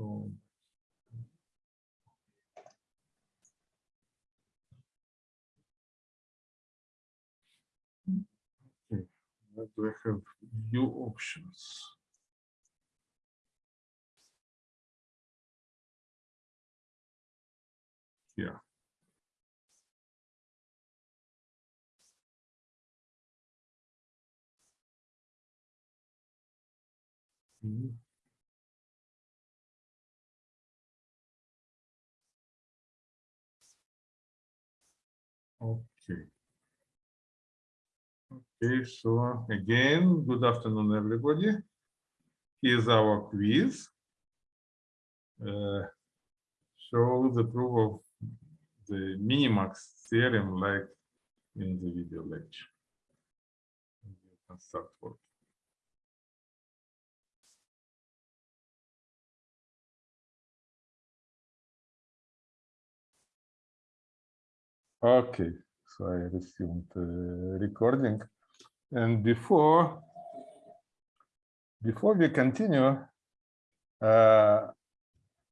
Okay, what do I have new options? Yeah. Mhm. Okay. Okay, so again, good afternoon, everybody. Here's our quiz. Uh, show the proof of the minimax theorem like in the video lecture. You can start work. Okay, so I resumed uh, recording. And before before we continue, uh,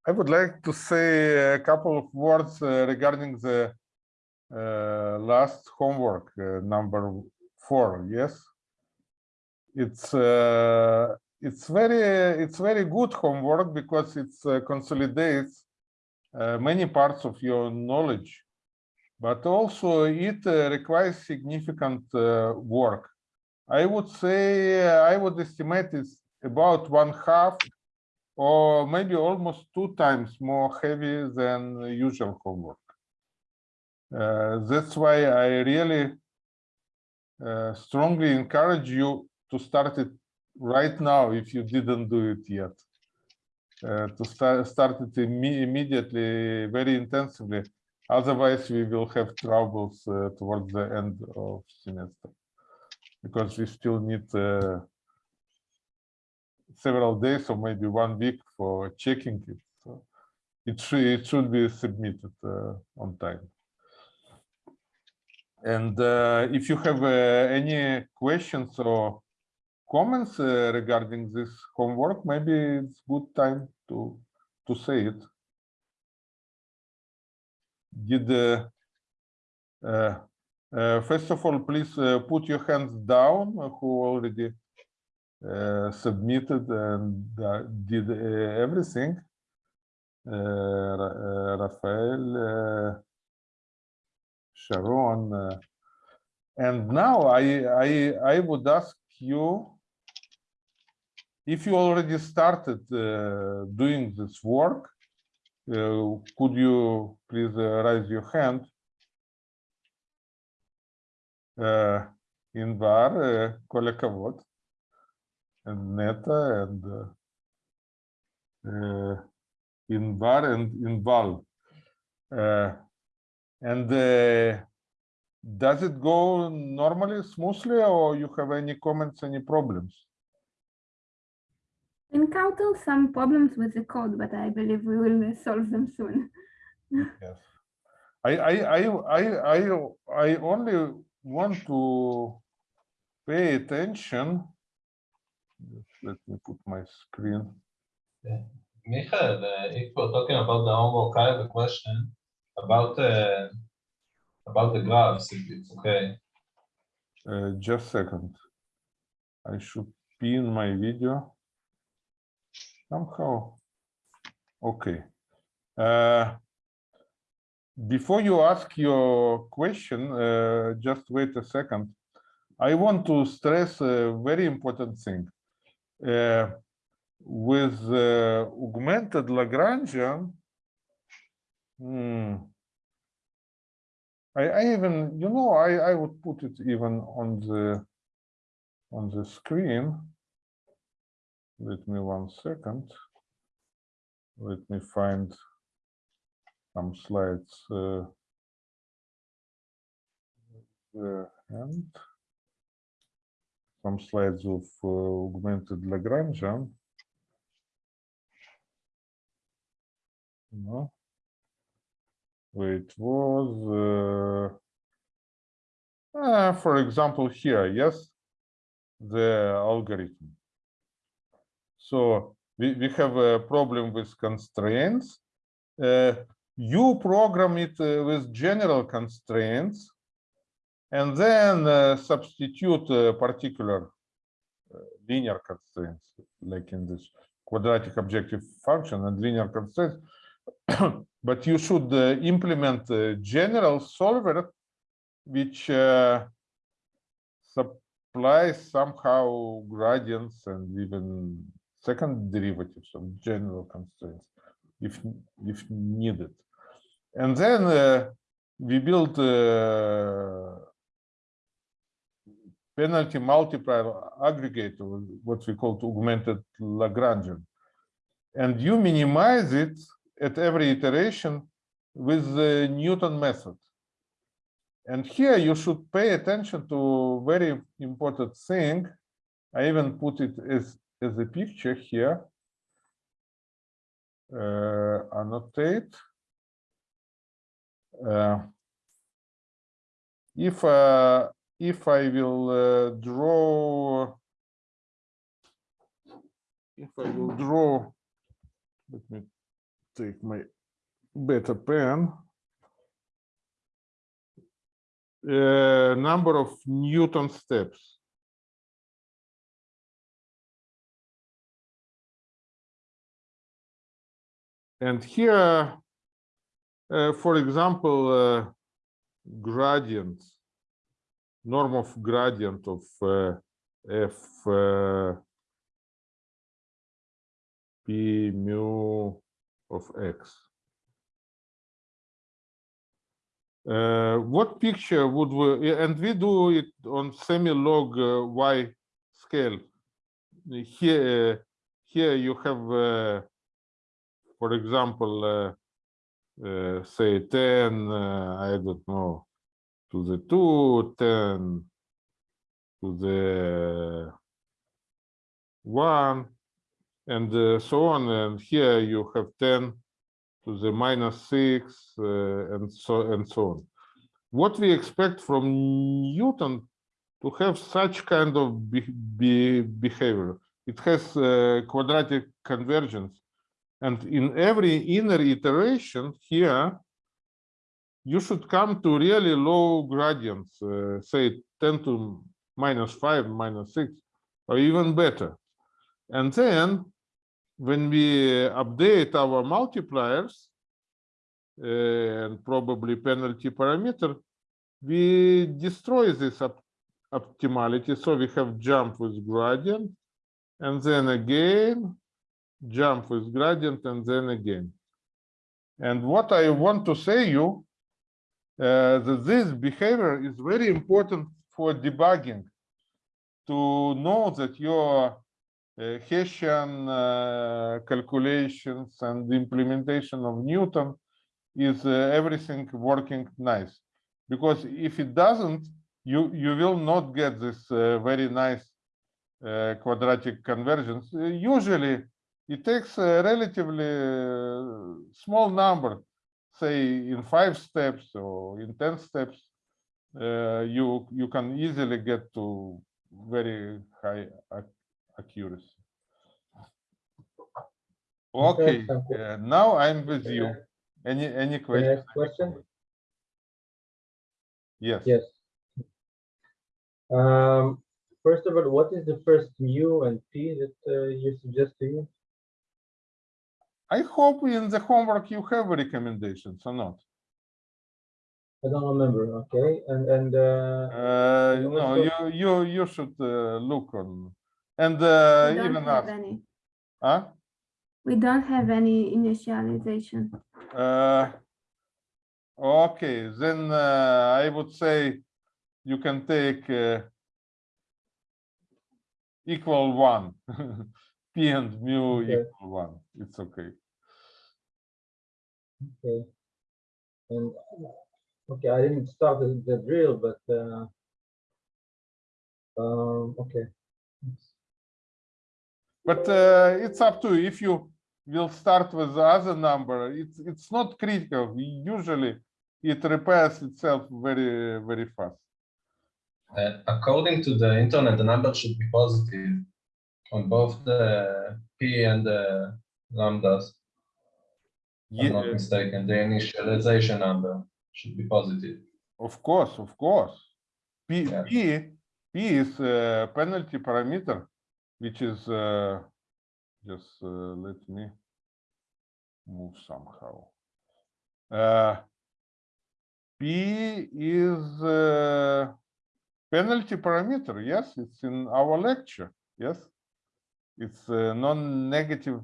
I would like to say a couple of words uh, regarding the uh, last homework, uh, number four. Yes, it's uh, it's very it's very good homework because it uh, consolidates many parts of your knowledge, but also it uh, requires significant uh, work. I would say uh, I would estimate it's about one half or maybe almost two times more heavy than usual homework. Uh, that's why I really uh, strongly encourage you to start it right now if you didn't do it yet. Uh, to start, start it imme immediately, very intensively. Otherwise, we will have troubles uh, towards the end of semester because we still need uh, several days or maybe one week for checking it. So it should it should be submitted uh, on time. And uh, if you have uh, any questions or comments uh, regarding this homework, maybe it's good time to to say it. Did uh, uh, uh, first of all, please uh, put your hands down uh, who already uh, submitted and uh, did uh, everything. Ra- Rafael, Sharon, and now I I I would ask you if you already started doing this work. Uh, could you please uh, raise your hand? Invar, uh, uh Kolekavot, and Neta, and uh, Invar and Inval. Uh, and uh, does it go normally, smoothly, or you have any comments, any problems? Encounter some problems with the code, but I believe we will solve them soon. yes. I, I, I, I, I, I only want to pay attention. Just let me put my screen. Michael, uh, if we're talking about the homework, I have a question about uh, about the graphs, if it's okay. Uh, just a second. I should pin my video somehow. Okay. Uh, before you ask your question, uh, just wait a second. I want to stress a very important thing. Uh, with uh, augmented Lagrangian, hmm, I, I, even, you know, I, I would put it even on the on the screen. Let me one second. Let me find some slides uh, and some slides of uh, augmented Lagrangian. No, it was, uh, uh, for example, here, yes, the algorithm. So we, we have a problem with constraints. Uh, you program it uh, with general constraints and then uh, substitute a particular uh, linear constraints, like in this quadratic objective function and linear constraints. but you should uh, implement a general solver which uh, supplies somehow gradients and even second derivatives of general constraints if if needed. And then uh, we build uh, penalty multiplier aggregator what we call augmented lagrangian. And you minimize it at every iteration with the newton method. And here you should pay attention to very important thing. I even put it as, as a picture here. Uh, annotate. Uh, if uh, if I will uh, draw, if I will draw, let me take my better pen. uh, number of Newton steps. And here, uh, for example, uh, gradient, norm of gradient of uh, f uh, p mu of x. Uh, what picture would we, and we do it on semi-log uh, y scale. Here, uh, here you have, for example, uh, uh, say 10, I don't know, to the 2, 10 to the 1, and so on. And here you have 10 to the minus six uh, and so and so on. What we expect from Newton to have such kind of be, be behavior. It has uh, quadratic convergence. And in every inner iteration here, you should come to really low gradients, uh, say 10 to minus 5, minus 6, or even better. And then when we update our multipliers uh, and probably penalty parameter, we destroy this op optimality. So we have jump with gradient, and then again, jump with gradient, and then again. And what I want to say you, uh, that this behavior is very important for debugging, to know that your uh, Hessian uh, calculations and implementation of Newton is uh, everything working nice. Because if it doesn't, you, you will not get this uh, very nice uh, quadratic convergence. Uh, usually, it takes a relatively uh, small number, say in five steps or in 10 steps, you, you can easily get to very high ac accuracy. Okay, uh, now I'm with you. Any any questions? question? Yes. Yes. Um, first of all, what is the first mu and p that uh, you suggest to use? I hope in the homework you have recommendations or not. I don't remember. Okay, and and uh, Uh, And no, you you you should uh, look on and uh, We don't even have ask. any. Huh? We don't have any initialization. Uh, okay, then uh, I would say you can take uh, equal one. P and mu Okay. equal one. It's okay. okay, and okay, I didn't start the, the drill, but uh, um, okay. But uh, it's up to you. If you will start with the other number, it's it's not critical. Usually it repairs itself very, very fast. Uh, according to the internet, the number should be positive. On both the p and the lambdas. If I'm not uh, mistaken, the initialization number should be positive. Of course, of course. P, Yeah. P, P is a penalty parameter, which is, uh, just, uh, let me move somehow. Uh, P is, uh, penalty parameter, yes, it's in our lecture, yes? It's a non-negative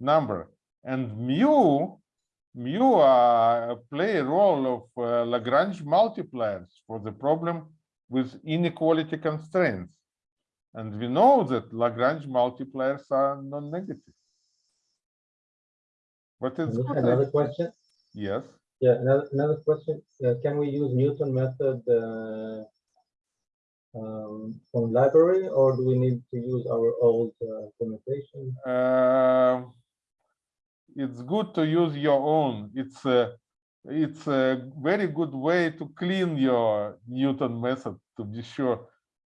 number, and mu mu uh, play a role of uh, Lagrange multipliers for the problem with inequality constraints. And we know that Lagrange multipliers are non-negative. what is good. Another question? Yes, Yeah, another, another question. Uh, can we use Newton method uh, um, from library or do we need to use our old uh, implementation? uh, it's good to use your own. It's a, it's a very good way to clean your Newton method to be sure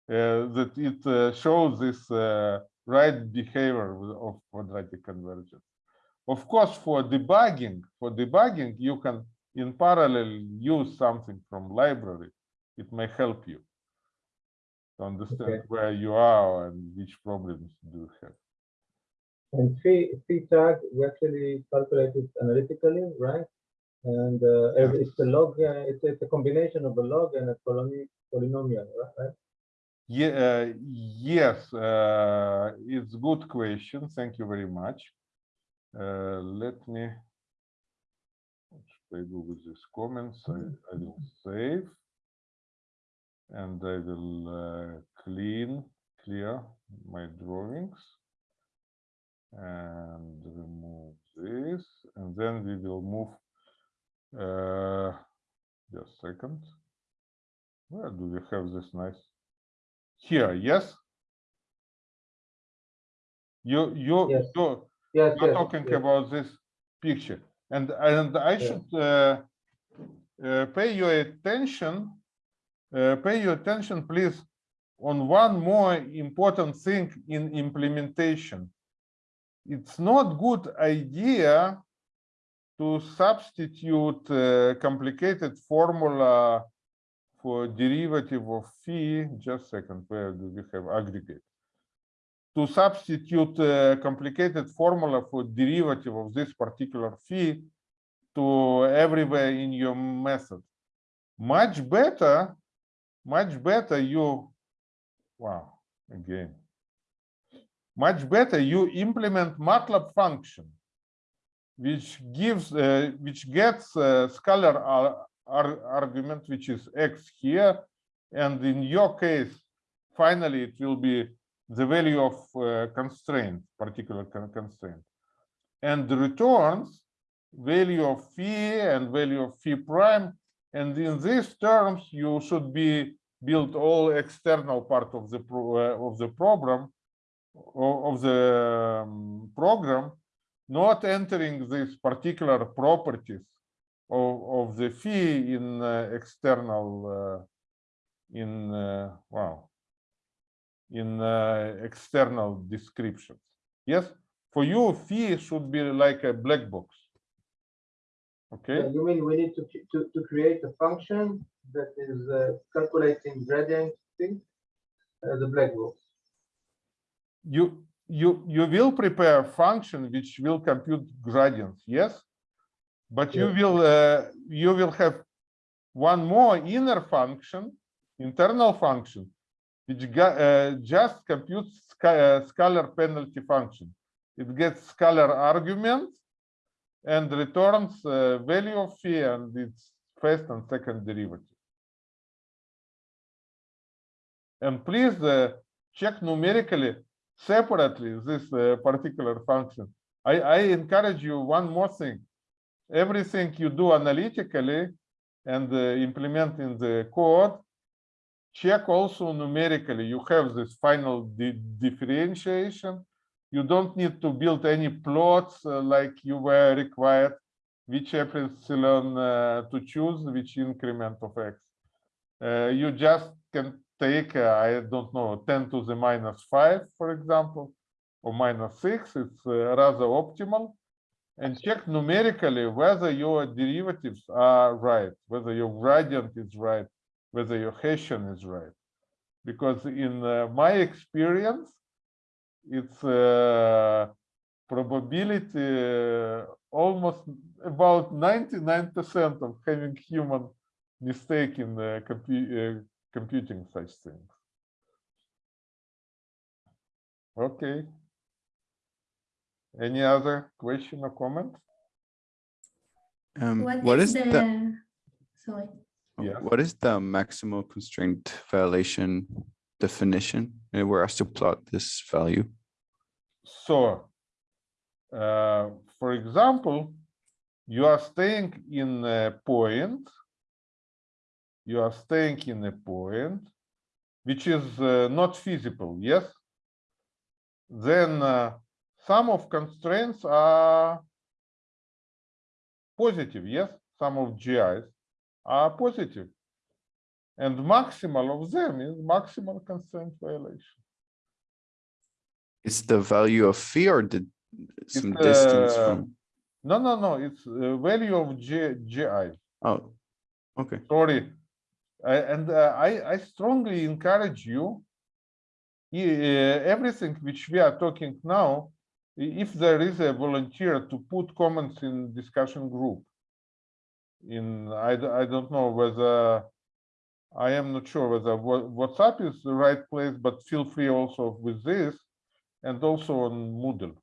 uh, that it uh, shows this uh, right behavior of quadratic convergence. Of course, for debugging, for debugging, you can in parallel use something from library. It may help you to understand Okay. where you are and which problems do you have. And phi, phi tag, we actually calculate it analytically, right? And uh, every- it's a log, uh, it's, it's a combination of a log and a polyno- polynomial, right? Yeah, uh, yes, uh, it's good question. Thank you very much. Uh, let me what should I do with these comments? I, I will save and I will uh, clean, clear my drawings and remove this, and then we will move. Uh, just a second. Where do we have this nice? Here, yes? You, you, Yes. you, Yes, you're yes, talking yes. about this picture, and, and I should, uh, uh, pay your attention, pay your attention, please, on one more important thing in implementation. It's not good idea to substitute uh, complicated formula for derivative of phi, just second, where do we have aggregate? To substitute a complicated formula for derivative of this particular phi to everywhere in your method. Much better, much better you, wow, again. Much better you implement MATLAB function which gives uh, which gets a scalar ar- ar- argument which is x here and in your case finally it will be the value of uh, constraint particular con- constraint and returns value of phi and value of phi prime and in these terms you should be build all external part of the pro, uh, of the program of the um, program not entering these particular properties of, of the phi in uh, external uh, in uh, wow in uh, external descriptions. Yes? For you phi should be like a black box okay Uh, You mean we need to, to, to create a function that is uh, calculating gradient thing? Uh, the black box. you you you will prepare a function which will compute gradients yes but you will uh, you will have one more inner function internal function which uh, just computes sca- uh, scalar penalty function it gets scalar argument and returns uh, value of phi and its first and second derivative and please uh, check numerically separately this uh, particular function. I, I encourage you one more thing. Everything you do analytically and uh, implement in the code, check also numerically. You have this final di- differentiation. You don't need to build any plots uh, like you were required, which epsilon uh, to choose, which increment of x. Uh, you just can take, uh, I don't know, 10 to the minus 5, for example, or minus 6, it's uh, rather optimal. And check numerically whether your derivatives are right, whether your gradient is right, whether your Hessian is right. Because in uh, my experience, it's uh, probability uh, almost about 99% of having human mistake in uh, compu uh, computing such things. Okay. Any other question or comment? Um, What what is is the, the, sorry, Yes. what is the maximal constraint violation definition? And we're asked to plot this value. So, uh, for example, you are staying in a point, you are staying in a point which is uh, not feasible, yes? Then uh, some of constraints are positive, yes? Some of GIs are positive. And maximal of them is maximal constraint violation. It's the value of phi or the some It's, distance uh, from, No, no, no, it's uh, value of G, GI. oh, okay. sorry. I- And uh, I, I strongly encourage you, uh, everything which we are talking now, if there is a volunteer to put comments in discussion group. In, I, I don't know whether, I am not sure whether WhatsApp is the right place, but feel free also with this and also on Moodle.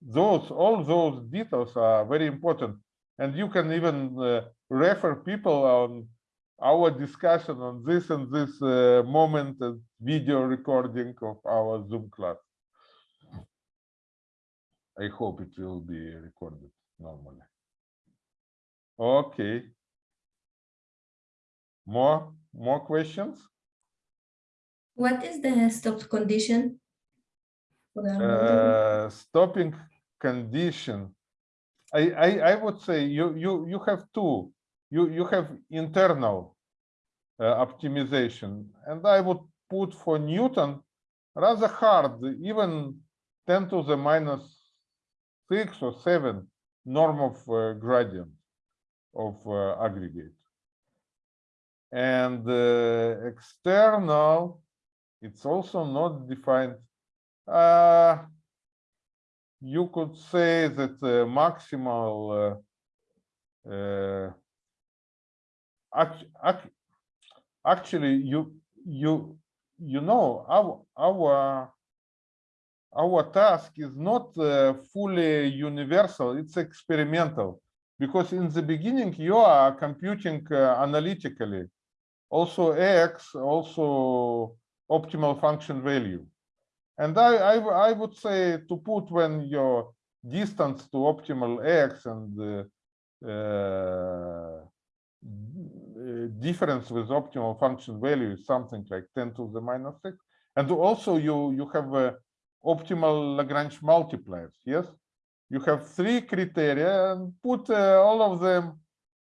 Those, all those details are very important. And you can even uh, refer people on our discussion on this and this uh, moment as video recording of our Zoom class. I hope it will be recorded normally. Okay. More, more questions? What is the stop condition? Uh, stopping condition. I, I, I would say you, you, you have two. You, you have internal uh, optimization, and I would put for Newton rather hard, even 10 to the minus six or seven norm of uh, gradient of uh, aggregate. And uh, external, it's also not defined. Uh, you could say that the maximal uh, uh, act, act, actually you you you know our our our task is not uh, fully universal it's experimental. Because in the beginning you are computing uh, analytically. Also x also optimal function value and I I would say to put when your distance to optimal x and uh, uh, uh, difference with optimal function value is something like 10 to the minus 6. And also you, you have uh, optimal Lagrange multipliers, yes? You have three criteria and put uh, all of them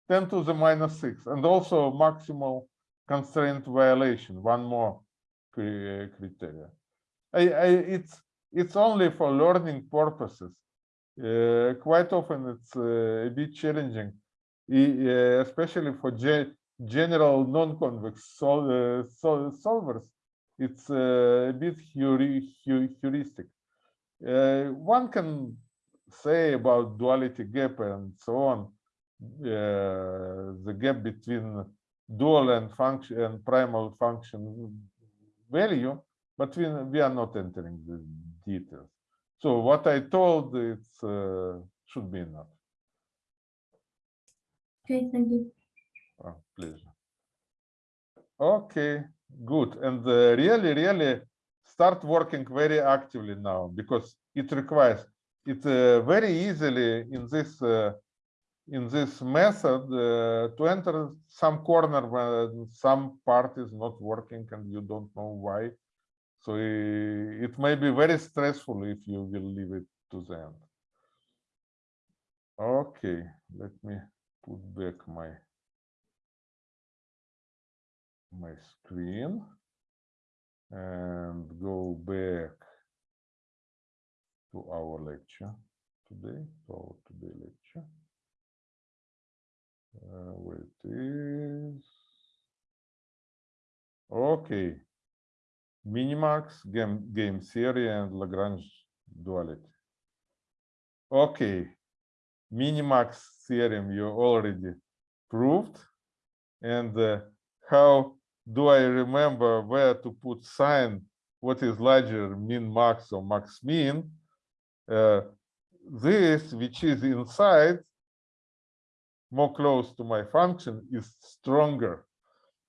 10 to the minus 6 and also maximal constraint violation, one more criteria. I, I, it's it's only for learning purposes. Uh, quite often it's uh, a bit challenging, uh, especially for ge- general non-convex sol uh, sol solvers. It's uh, a bit heuri heuristic. Uh, one can say about duality gap and so on. The gap between dual and function and primal function value but we, we are not entering the details. So what I told, it uh, should be enough. Okay, thank you. Oh, pleasure. Okay, good. And uh, really, really start working very actively now because it requires it uh, very easily in this uh, in this method uh, to enter some corner where some part is not working and you don't know why. So it may be very stressful if you will leave it to the end. Okay, let me put back my my screen and go back to our lecture today, to our today lecture. Uh, where. Okay. Minimax, game, game theory and Lagrange duality. Okay. Minimax theorem you already proved. And uh, how do I remember where to put sign? What is larger, min max or max min? Uh, this, which is inside, more close to my function, is stronger.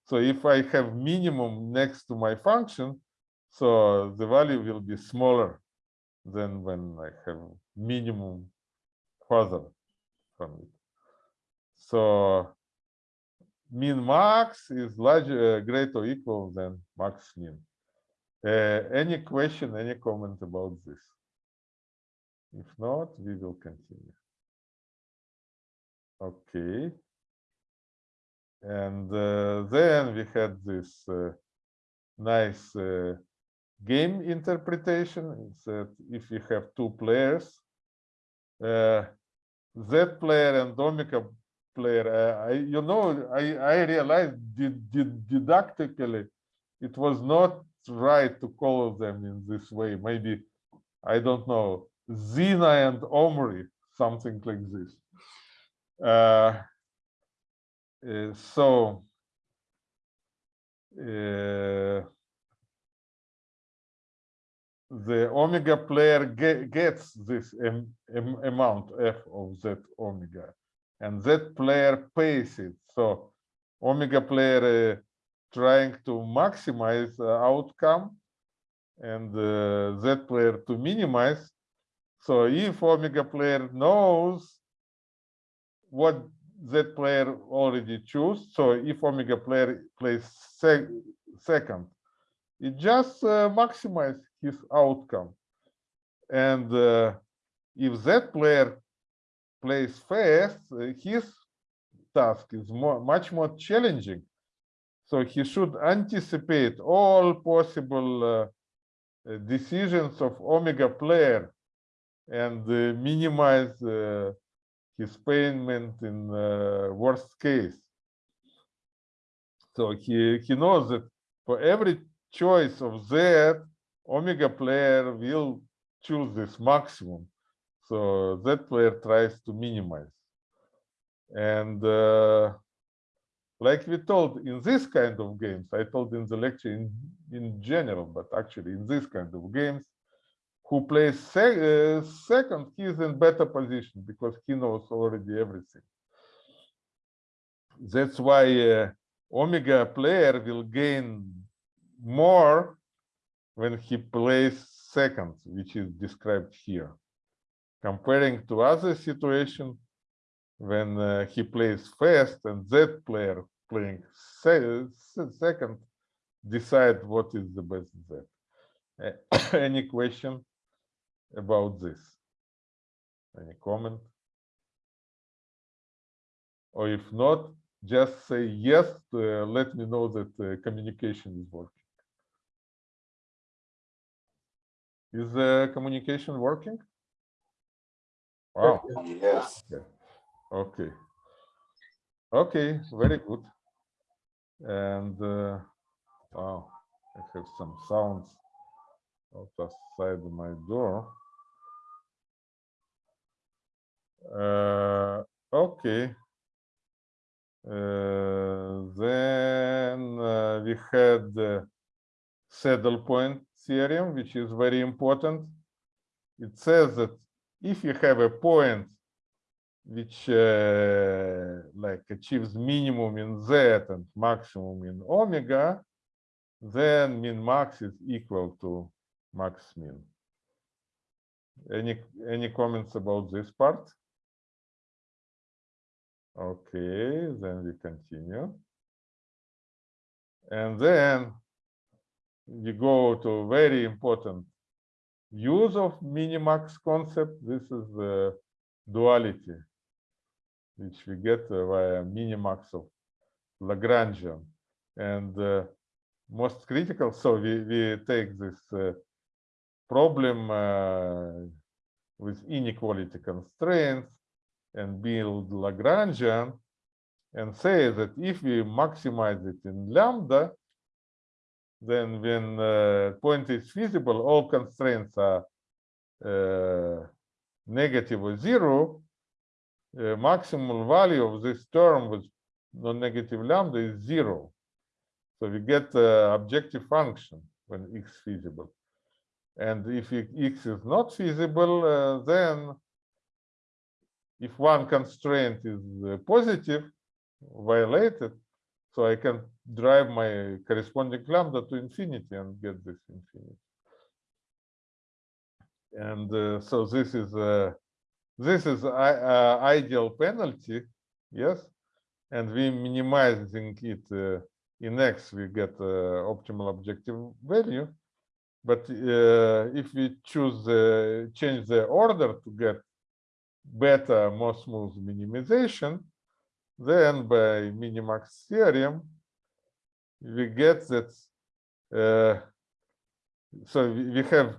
So if I have minimum next to my function, so the value will be smaller than when I have minimum further from it. So min max is larger, uh, greater or equal than max min. Uh, any question, any comment about this? If not, we will continue. Okay. And uh, then we had this uh, nice uh, game interpretation. That if you have two players, uh, Z player and Omega player, uh, I, you know, I, I realized did, did didactically it was not right to call them in this way. Maybe, I don't know, Zina and Omri, something like this. Uh, uh, so uh, the omega player ge gets this am am amount f of z omega and that player pays it. So omega player uh, trying to maximize uh, outcome and uh, z player to minimize. So if omega player knows what that player already choose. So if omega player plays sec second, it just uh, maximize his outcome. And uh, if that player plays fast, uh, his task is more, much more challenging. So he should anticipate all possible uh, uh, decisions of omega player and uh, minimize his payment in uh, worst case. So he, he knows that for every choice of Z, omega player will choose this maximum. So that player tries to minimize. And uh, like we told in this kind of games, I told in the lecture in, in general, but actually in this kind of games, who plays sec uh, second, he is in better position because he knows already everything. That's why uh, Omega player will gain more when he plays second, which is described here. Comparing to other situation, when uh, he plays first and that player playing se second, decide what is the best Z. Any question? About this? Any comment? Or if not, just say yes, to, uh, let me know that uh, communication is working. Is the communication working? Wow. Yes. Okay. Okay. Okay, very good. And uh, wow, I have some sounds outside my door. Uh, okay. Uh, then uh, we had the saddle point theorem, which is very important. It says that if you have a point which like achieves minimum in z and maximum in omega, then min max is equal to max min. Any any comments about this part? Okay, then we continue. And then we go to very important use of minimax concept. This is the duality, which we get via minimax of Lagrangian. and uh, most critical. So we, we take this uh, problem uh, with inequality constraints and build Lagrangian and say that if we maximize it in lambda, then when uh, point is feasible, all constraints are uh, negative or zero, uh, maximal value of this term with non-negative lambda is zero. So we get uh, objective function when x is feasible. And if x is not feasible, uh, then if one constraint is uh, positive, violated, so I can drive my corresponding lambda to infinity and get this infinity. And uh, so this is uh, this is i- uh, ideal penalty, yes, and we minimizing it uh, in x, we get uh, optimal objective value. But uh, if we choose uh, change the order to get better, more smooth minimization, then by minimax theorem, we get that. Uh, so we, have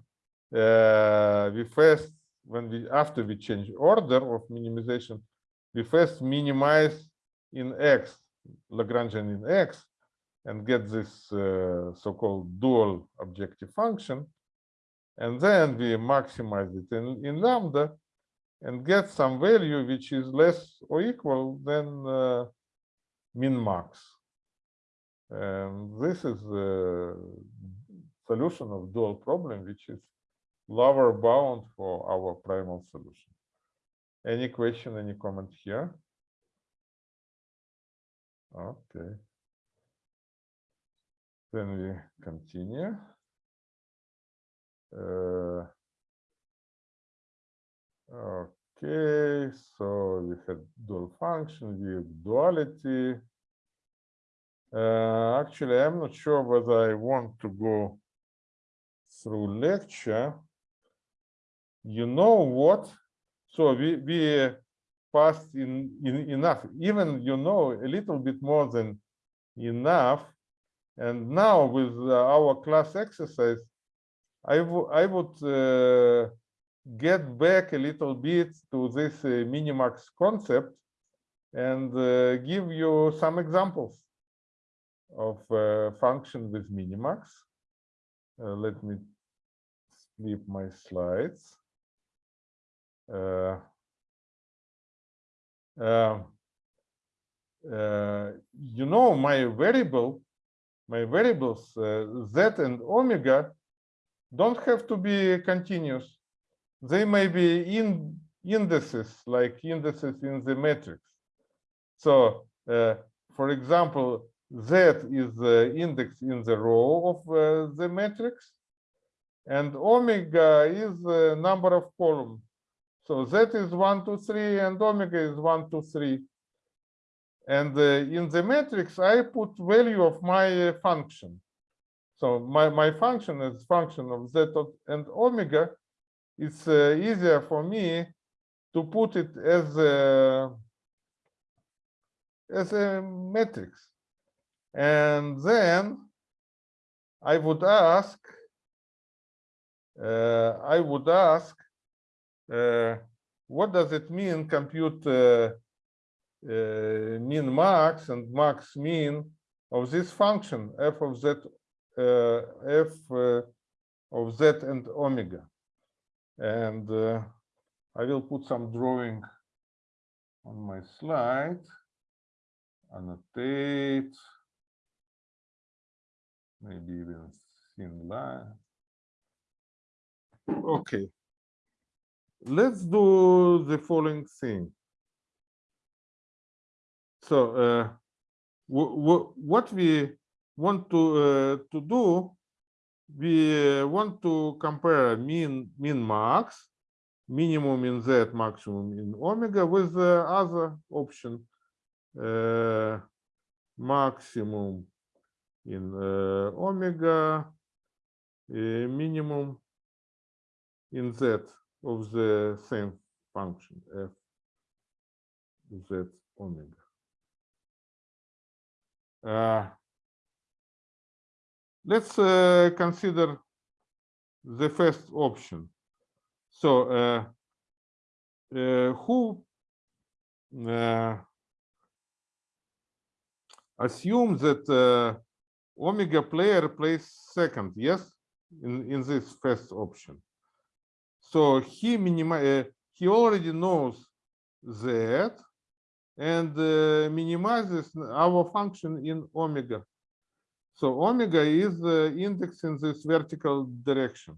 uh, we first when we after we change order of minimization, we first minimize in x Lagrangian in x and get this uh, so-called dual objective function, and then we maximize it in, in lambda and get some value which is less or equal than uh, min max. And this is the solution of dual problem, which is lower bound for our primal solution. Any question, any comment here? Okay. Then we continue. Uh, Okay, so we had dual function, we have duality. Uh, actually, I'm not sure whether I want to go through lecture. You know what? So we we passed in, in enough, even you know a little bit more than enough. And now with uh, our class exercise, I would I would uh, get back a little bit to this uh, minimax concept and uh, give you some examples of uh, function with minimax. Uh, let me flip my slides. Uh, um, uh, you know my variable, my variables uh, z and omega don't have to be continuous they may be in indices like indices in the matrix. So, uh, for example, Z is the index in the row of uh, the matrix, and omega is the number of columns. So Z is one, two, three, and omega is one, two, three. And uh, in the matrix, I put value of my uh, function. So my, my function is function of Z and omega it's uh, easier for me to put it as a as a matrix. And then i would ask uh, i would ask uh, what does it mean compute uh, uh, min max and max mean of this function f of z uh, f uh, of z and omega and uh, I will put some drawing on my slide, annotate, maybe even thin line. Okay, let's do the following thing. So, uh, what we want to uh, to do we uh, want to compare mean min max minimum in z maximum in omega with the other option. Uh, maximum in uh, omega uh, minimum in z of the same function f z omega. Uh, let's uh, consider the first option. So uh, uh, who uh, assume that uh, omega player plays second, yes, in, in this first option. So he minimize, he already knows that and uh, minimizes our function in omega. So omega is the index in this vertical direction.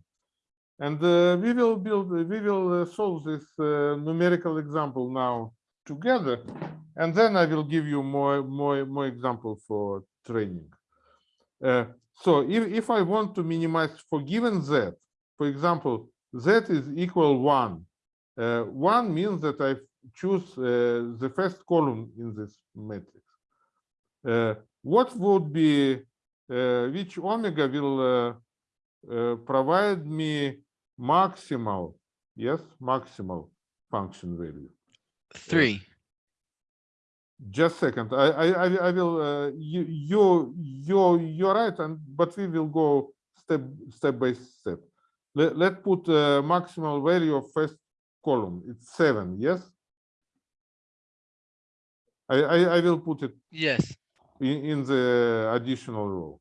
And uh, we will build, we will uh, solve this uh, numerical example now together. And then I will give you more, more, more example for training. Uh, so if, if I want to minimize for given z, for example, z is equal one. Uh, one means that I choose uh, the first column in this matrix. What would be, which omega will uh, uh, provide me maximal, yes, maximal function value? Three. Just second, I, I, I, I will, uh, you, you, you, you're right, and, but we will go step, step by step. Let, let put uh, maximal value of first column, it's seven, yes? I, I, I will put it Yes. In, in the additional row.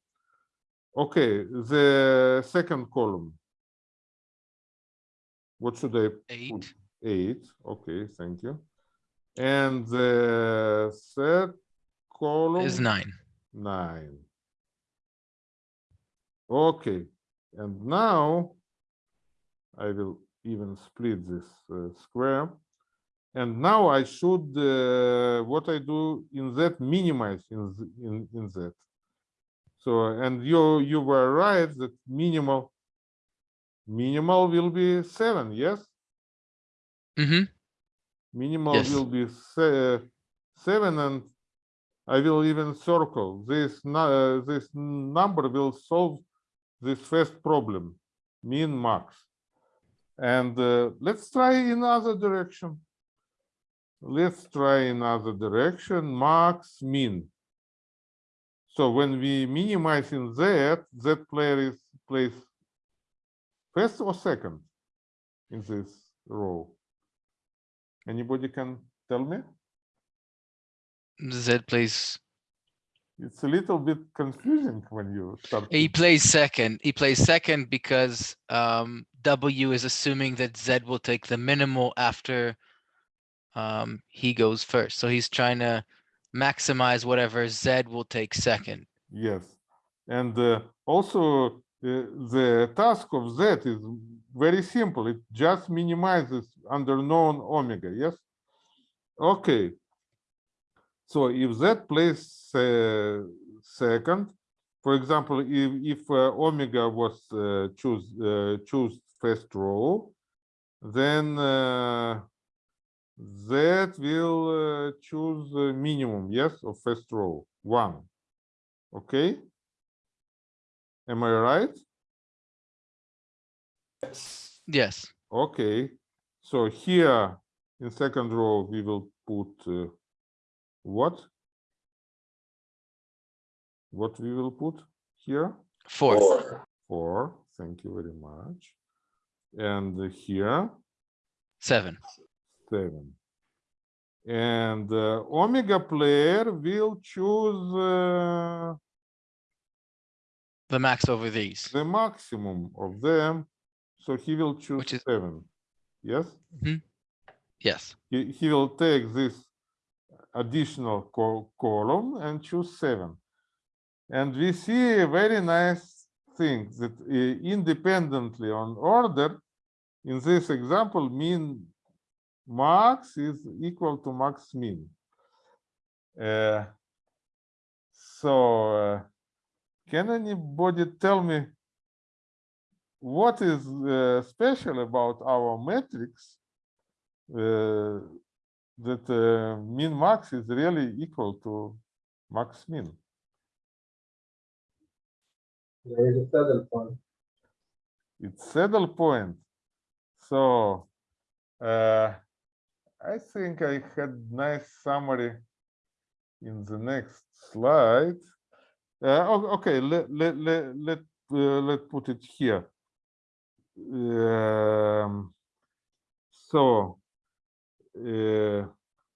Okay, the second column. What should I put? Eight. Eight, okay, thank you. And the third column? Is nine. Nine. Okay, and now I will even split this uh, square. And now I should, uh, what I do in that minimize in, in, in that. So, and you, you were right that minimal, minimal will be seven, yes? Mm-hmm. Minimal Yes. will be se- seven and I will even circle this, uh, this number will solve this first problem, mean max. And uh, let's try in another direction. Let's try another direction, max min. So when we minimize in that, that player is plays first or second in this row. Anybody can tell me? Z plays. It's a little bit confusing when you start. He plays second. He plays second because um, W is assuming that Z will take the minimal after um, he goes first. So he's trying to maximize whatever Z will take second. Yes, and uh, also uh, the task of Z is very simple. It just minimizes under known omega. Yes. Okay. So if Z plays uh, second, for example, if if uh, omega was uh, choose uh, choose first row, then Z will uh, choose uh, minimum. Yes, of first row one. Okay. Am I right? Yes. Yes. Okay. So here in second row, we will put uh, what? What we will put here? Four. Four. Thank you very much. And here, Seven. Seven. And uh, omega player will choose uh, The max over these. the maximum of them. So he will choose is- seven. Yes? Yes. he, he will take this additional co- column and choose seven. And we see a very nice thing that uh, independently on order, in this example, mean max is equal to max min. Uh, so uh, can anybody tell me what is uh, special about our matrix uh, that uh, min max is really equal to max min. There is a saddle point. It's saddle point. So uh, I think I had nice summary in the next slide. Uh, okay, let let let let uh, let put it here. Um, so, uh,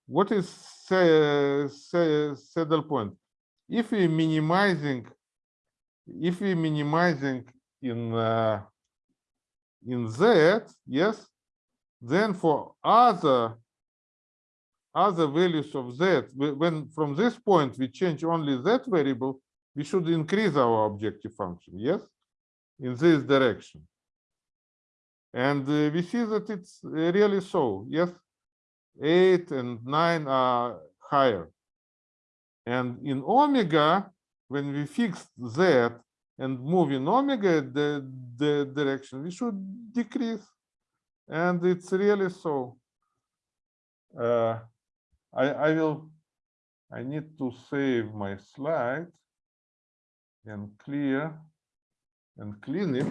what is sa- sa- saddle point? If we minimizing, if we minimizing in uh, in z, yes, then for other other values of z, when from this point we change only that variable, we should increase our objective function, yes, in this direction. And uh, we see that it's uh, really so, yes, eight and nine are higher. And in omega, when we fix z and move in omega the, the direction, we should decrease. And it's really so. Uh, I, I will, I need to save my slide and clear and clean it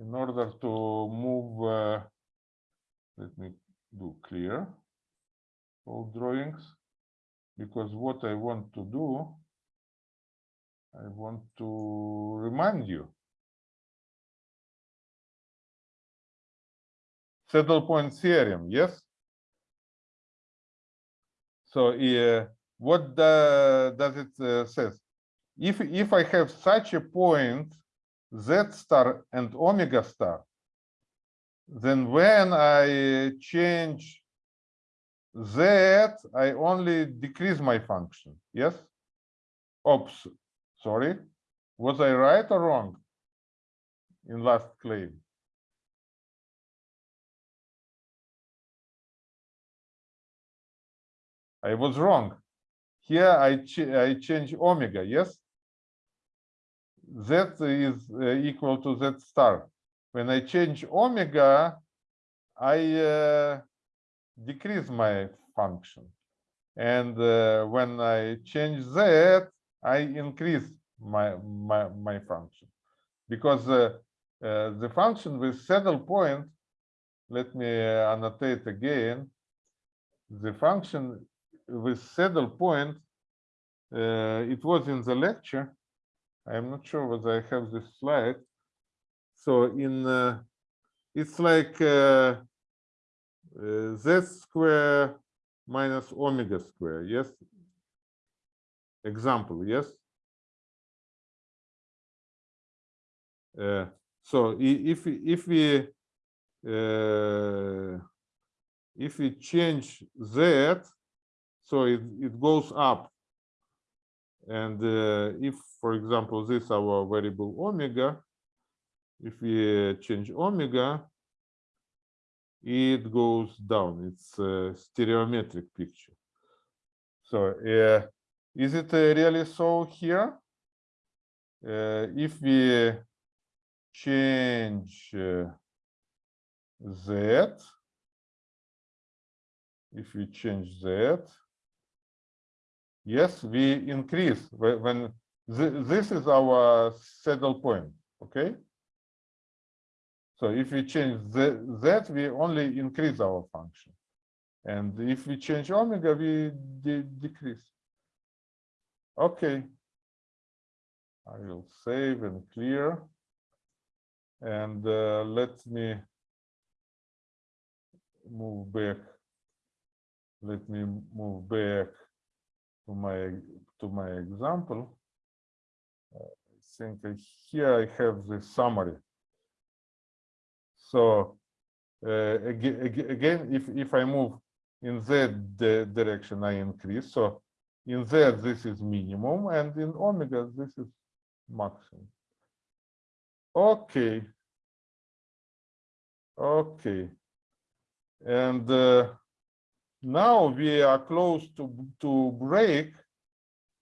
in order to move, uh, let me do clear all drawings, because what I want to do, I want to remind you. Saddle point theorem, yes? So uh, what the, does it uh, says? If if I have such a point, z star and omega star, then when I change z, I only decrease my function. Yes. Oops, sorry. Was I right or wrong in last claim? I was wrong. Here I ch I change omega, yes? Z is uh, equal to Z star. When I change omega, I uh, decrease my function. And uh, when I change Z, I increase my, my, my function. Because uh, uh, the function with saddle point, let me uh, annotate again, the function with saddle point, uh, it was in the lecture. I'm not sure whether I have this slide. So in, uh, it's like uh, uh, z square minus omega square, yes? Example, yes? Uh, so if, if we uh, if we change z, so it, it goes up. And uh, if, for example, this our variable omega, if we change omega, it goes down. It's a stereometric picture. So uh, is it uh, really so here? Uh, if we change uh, z, if we change z, yes, we increase when thi- this is our saddle point, okay? So if we change z, z, we only increase our function. And if we change omega, we de- decrease. Okay. I will save and clear. And uh, let me move back. Let me move back to my to my example. Uh, I think here I have the summary. So uh, again, if if I move in di- direction, I increase. So in z this is minimum, and in omega this is maximum. Okay. Okay. And uh, now we are close to to break.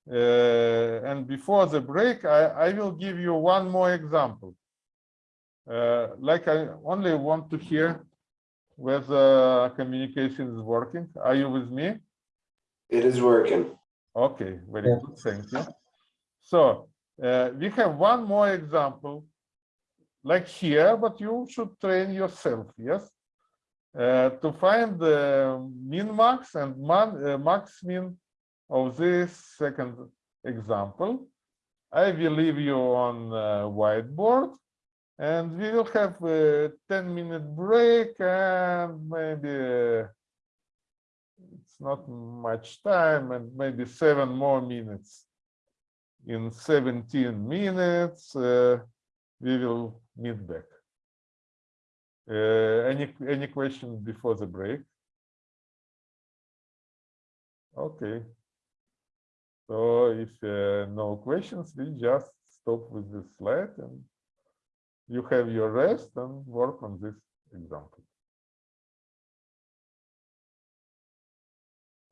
Uh, and before the break, I, I will give you one more example. Uh, like I only want to hear whether communication is working. Are you with me? It is working. Okay, very Yeah. good, thank you. So uh, we have one more example, like here, but you should train yourself, yes? Uh, to find the min max and man, uh, max min of this second example. I will leave you on uh, whiteboard and we will have a 10 minute break and maybe it's not much time and maybe seven more minutes. In 17 minutes, uh, we will meet back. Uh, any any questions before the break? Okay. So if uh, no questions, we just stop with this slide and you have your rest and work on this example.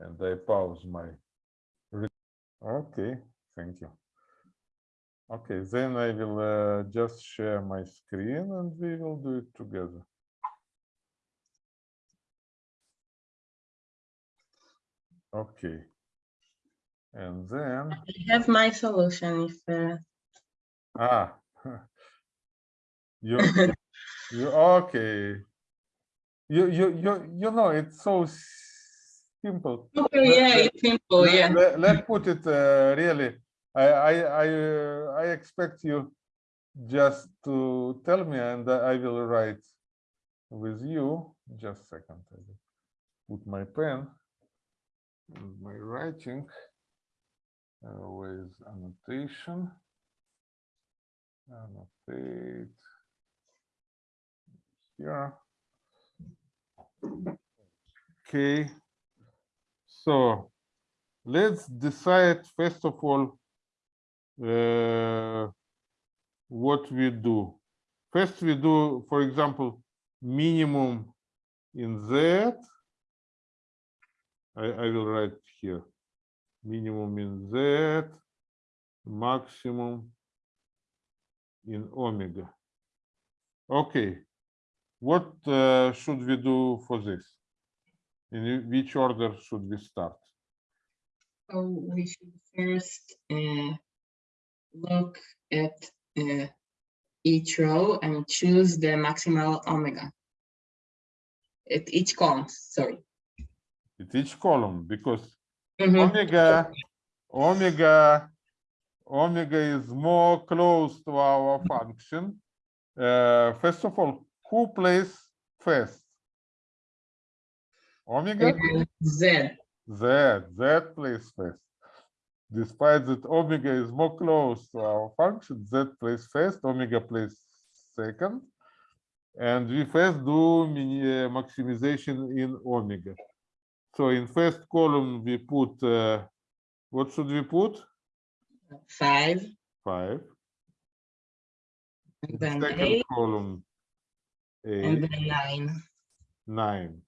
And I pause my. Okay, thank you. Okay, then I will uh, just share my screen and we will do it together. Okay. And then, I have my solution if uh, ah. You, you, okay. You, you, you, you know, it's so simple. okay, Let- yeah, let- it's simple, Let- yeah. let- Let's put it uh, really, I, I, I, uh, I expect you just to tell me and I will write with you. Just a second. I will Put my pen my writing uh, with annotation. Annotate here. Okay. So let's decide first of all uh, what we do. First we do, for example, minimum in Z. I, I will write here. Minimum in Z, maximum in omega. Okay. What uh, should we do for this? In which order should we start? So we should first uh, look at uh, each row and choose the maximal omega. At each column, sorry. At each column, because Mhm. omega, omega, omega is more close to our function. Uh, first of all, who plays first? Omega, Z, Z, Z plays first. Despite that omega is more close to our function, Z plays first, omega plays second. And we first do uh, maximization in omega. So in first column, we put, uh, what should we put? five, Five. and then Second eight, column, and then nine. nine.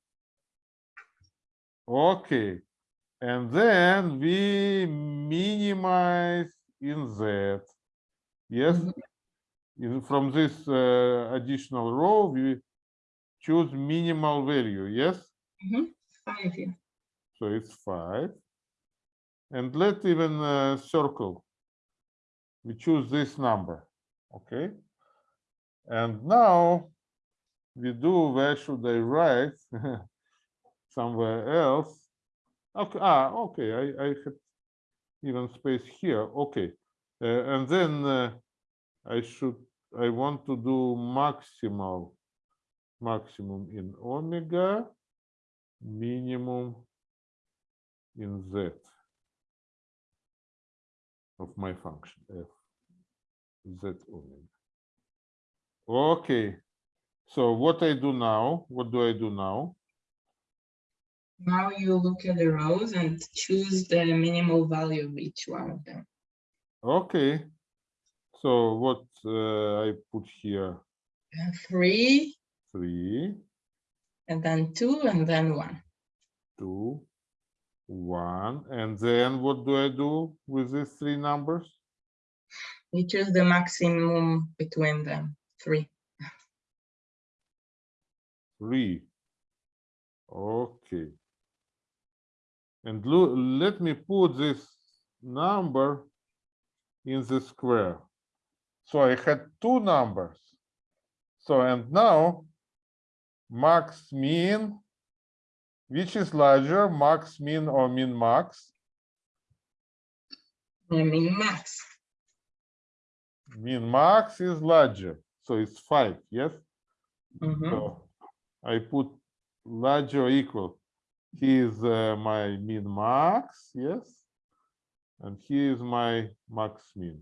Okay, and then we minimize in Z. Yes, Mhm. in, from this uh, additional row, we choose minimal value, yes? Five, yeah. So it's five. And let's even uh, circle. We choose this number, okay? And now we do, where should I write? Somewhere else. Okay, ah, okay, I, I even space here, okay. Uh, and then uh, I should, I want to do maximal, maximum in omega, minimum in z of my function f z omega. Okay, so what I do now, what do I do now? Now you look at the rows and choose the minimal value of each one of them. Okay, so what uh, I put here, Three, three, and then two, and then one. two, one, and then what do I do with these three numbers? You choose the maximum between them, three. Three. Okay. And let me put this number in the square. So I had two numbers. So and now max mean, which is larger, max mean or min max? Mean, max. min max is larger, so it's five, yes? Mhm. So I put larger or equal. Here's uh, my min max, yes? And here is my max min.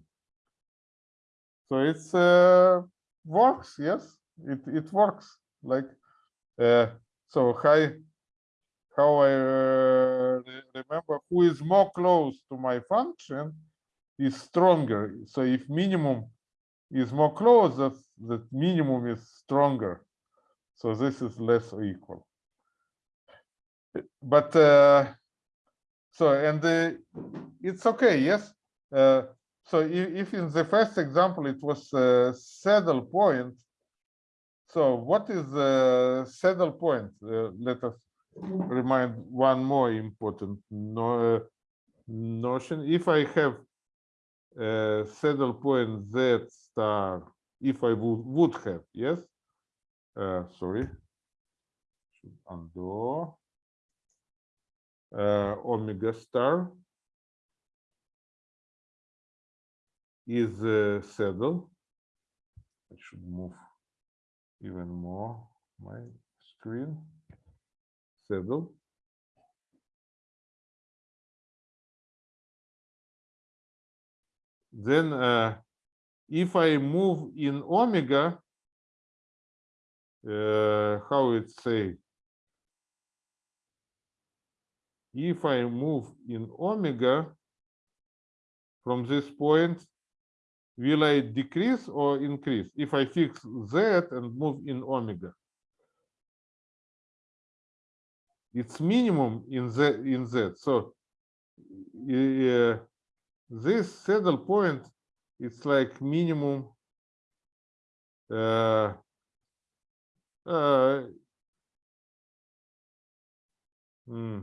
So it's uh, works, yes? It it works like uh, so. How how I uh, remember who is more close to my function is stronger. So if minimum is more close, that that minimum is stronger. So this is less or equal. But uh, so and uh, it's okay, yes. Uh, so if, if in the first example it was uh, saddle point, so what is the saddle point? Uh, let us remind one more important no, uh, notion. If I have uh, saddle point z star, if I would have, yes. Sorry. Should undo. Omega star is a saddle. I should move even more my screen. Saddle. Then uh, if I move in omega, uh, how it say? If I move in omega from this point, will I decrease or increase? If I fix z and move in omega, it's minimum in z in z. So uh, this saddle point, it's like minimum. Uh, uh, hmm,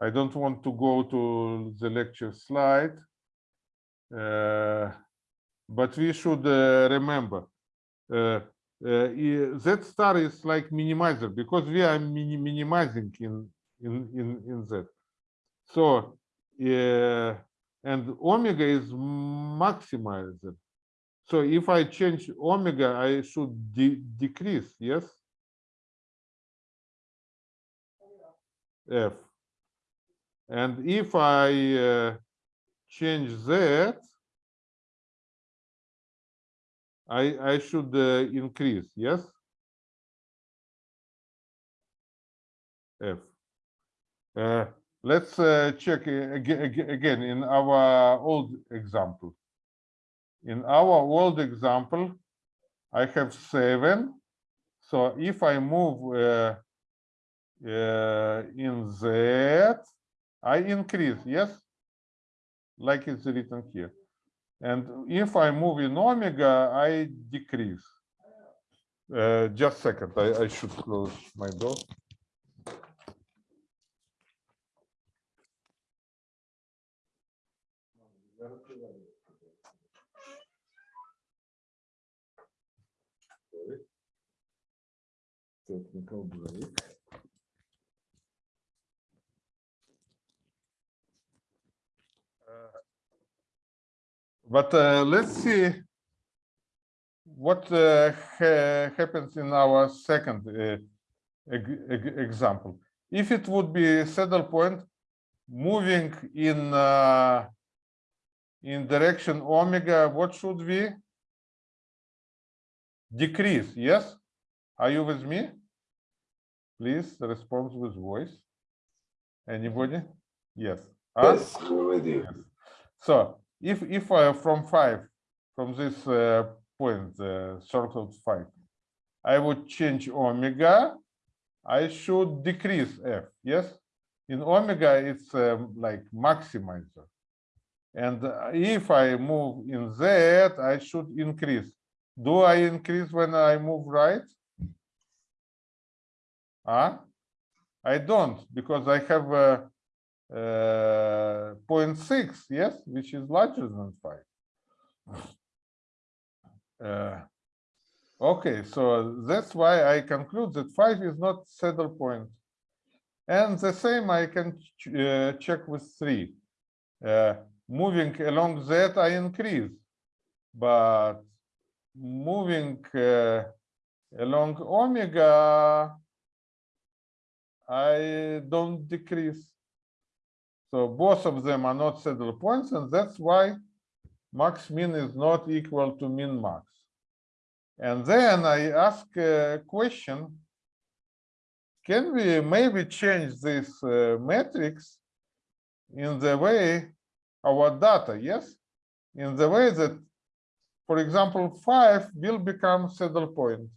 I don't want to go to the lecture slide. Uh, but we should uh, remember uh, uh, Z star is like minimizer because we are mini minimizing in in in in Z. So uh, and omega is maximizer. So if I change omega, I should de decrease. Yes. F. And if I uh, change Z, I, I should uh, increase, yes? F. Uh, let's uh, check again, again in our old example. In our old example, I have seven. So if I move uh, uh, in Z, I increase, yes? Like it's written here. And if I move in omega, I decrease. Uh, just second, I, I should close my door. Technical break. But uh, let's see what uh, ha happens in our second uh, example. If it would be saddle point moving in uh, in direction omega, what should we decrease? Yes, are you with me? Please respond with voice. Anybody? Yes. Huh? Yes, with you. Yes. So if if I from five from this uh, point uh, circled five, I would change omega. I should decrease f. Yes, in omega it's um, like maximizer, and uh, if I move in z, I should increase. Do I increase when I move right? Huh? I don't because I have a uh, 0.6, yes, which is larger than 5. Uh, okay, so that's why I conclude that 5 is not saddle point. And the same I can ch uh, check with 3. Uh, moving along Z, I increase. but moving along omega, I don't decrease. So both of them are not saddle points, and that's why max min is not equal to min max. And then I ask a question, can we maybe change this uh, matrix in the way our data, yes? In the way that, for example, five will become saddle point.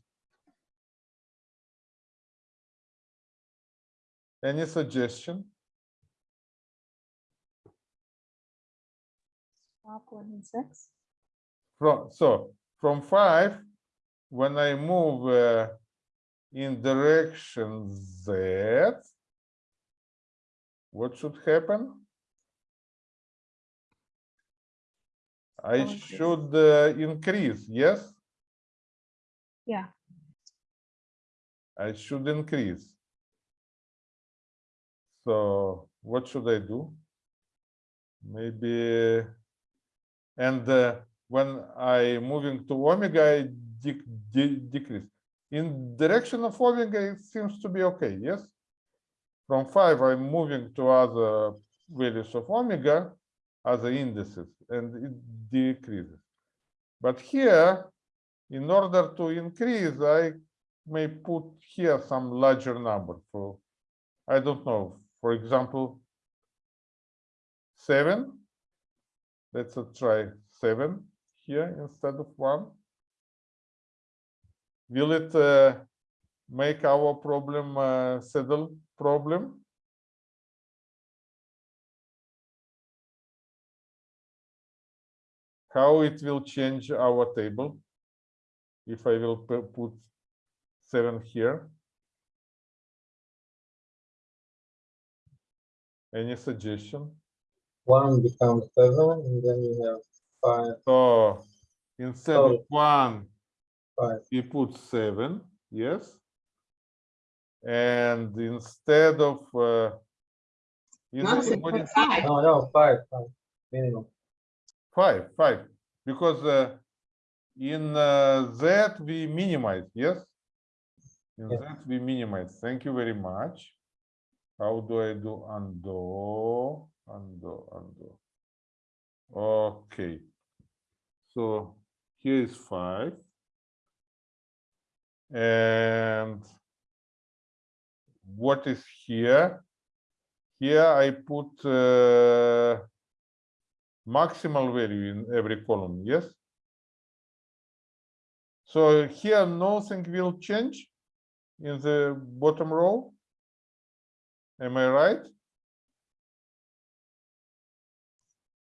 Any suggestion? Swap one and six. From, so from five, when I move uh, in direction Z, what should happen? I Increase. should uh, increase, yes? Yeah. I should increase. So what should I do? Maybe, and uh, when I moving to omega, I de- de- decrease. In direction of omega, it seems to be okay, yes? From five, I'm moving to other values of omega, other indices, and it decreases. But here, in order to increase, I may put here some larger number for, I don't know, for example, seven. Let's try seven here instead of one. Will it uh, make our problem uh, saddle problem? How it will change our table if I will put seven here? Any suggestion? One becomes seven, and then you have five, So instead of Oh. one, five. we put seven, yes? And instead of uh, is Not six, anybody- five. No, no, five, five, minimum. five, five, because uh, in uh, that we minimize, yes? In Yeah. that we minimize. Thank you very much. How do I do undo, undo, undo? Okay. So here is five. And what is here? Here I put uh, maximal value in every column, yes? So here nothing will change in the bottom row? Am I right?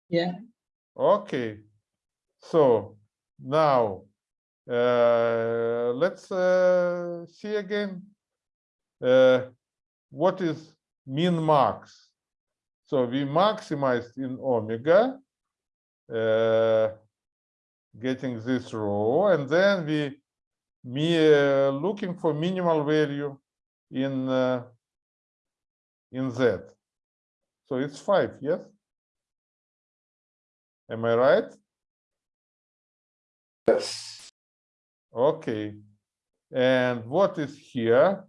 Yeah. Okay, so now uh, let's uh, see again. Uh, what is min max? So we maximized in omega, uh, getting this row, and then we me uh, looking for minimal value in uh, in z. So it's five, yes. Am I right? Yes. Okay. And what is here?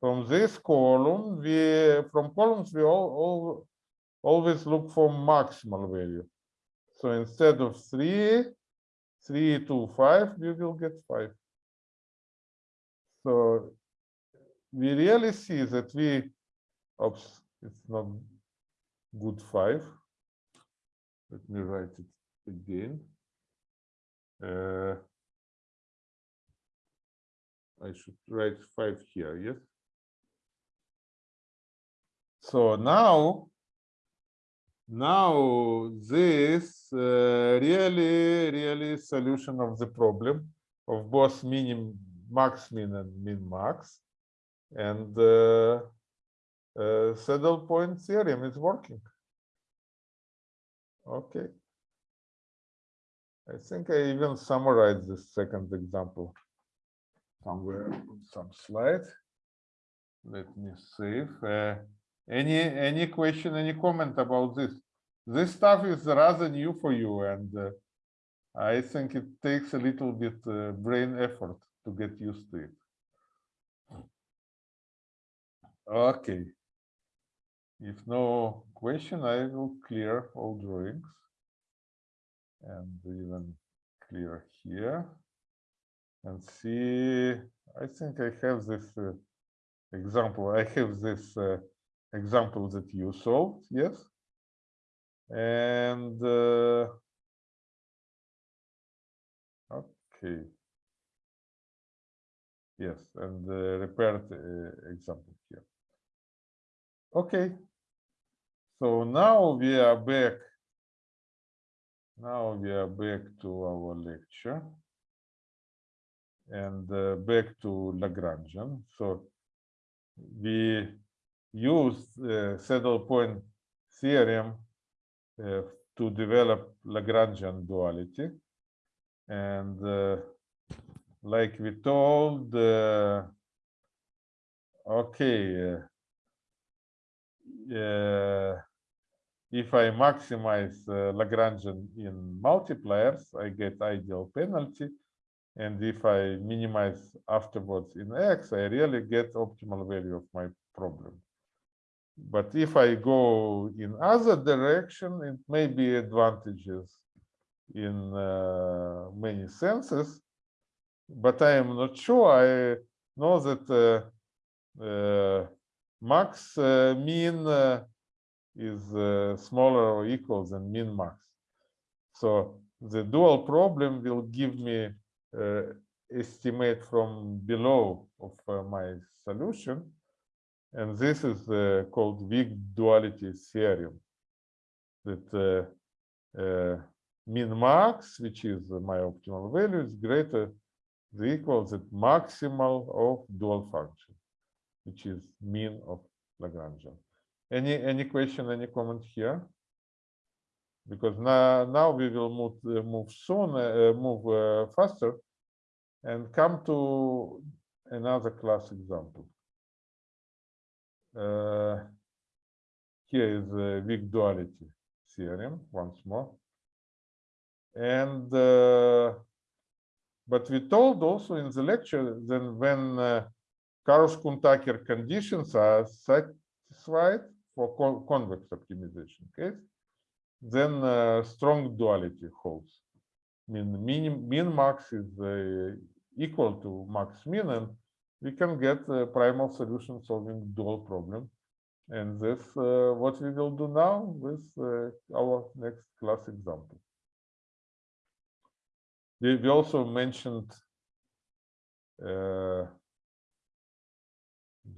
From this column, we from columns we all, all always look for maximal value. So instead of three, three to five, we will get five. So we really see that we, oops, it's not good five. Let me write it again. Uh, I should write five here, yes? So now, now this uh, really, really solution of the problem of both minim, max min and min max. And uh, uh, saddle point theorem is working. Okay. I think I even summarized the second example somewhere on some slide. Let me save. Uh, any any question, any comment about this? This stuff is rather new for you, and uh, I think it takes a little bit uh, brain effort to get used to it. Okay. If no question, I will clear all drawings. And even clear here. And see, I think I have this uh, example. I have this uh, example that you solved, yes? And uh, okay. Yes, and the repaired uh, example here. Okay. So now we are back. Now we are back to our lecture. And uh, back to Lagrangian. So we used uh, saddle point theorem uh, to develop Lagrangian duality. And uh, like we told, uh, okay, uh, if I maximize uh, Lagrangian in multipliers, I get ideal penalty. And if I minimize afterwards in X, I really get optimal value of my problem. But if I go in other direction, it may be advantages in uh, many senses, but I am not sure. I know that uh, uh, max uh, mean uh, is uh, smaller or equal than min max. So the dual problem will give me estimate from below of my solution. And this is called weak duality theorem. That min max, which is my optimal value, is greater the equal at maximal of dual function, which is mean of Lagrangian. Any any question, any comment here? Because now now we will move uh, move soon, uh, move uh, faster, and come to another class example. Uh, here is the weak duality theorem once more, and uh, but we told also in the lecture that when uh, Karush-Kuhn-Tucker conditions are satisfied for con convex optimization case, then uh, strong duality holds. Mean min, min max is uh, equal to max min, and we can get a primal solution solving dual problem. And this uh, what we will do now with uh, our next class example. We also mentioned uh,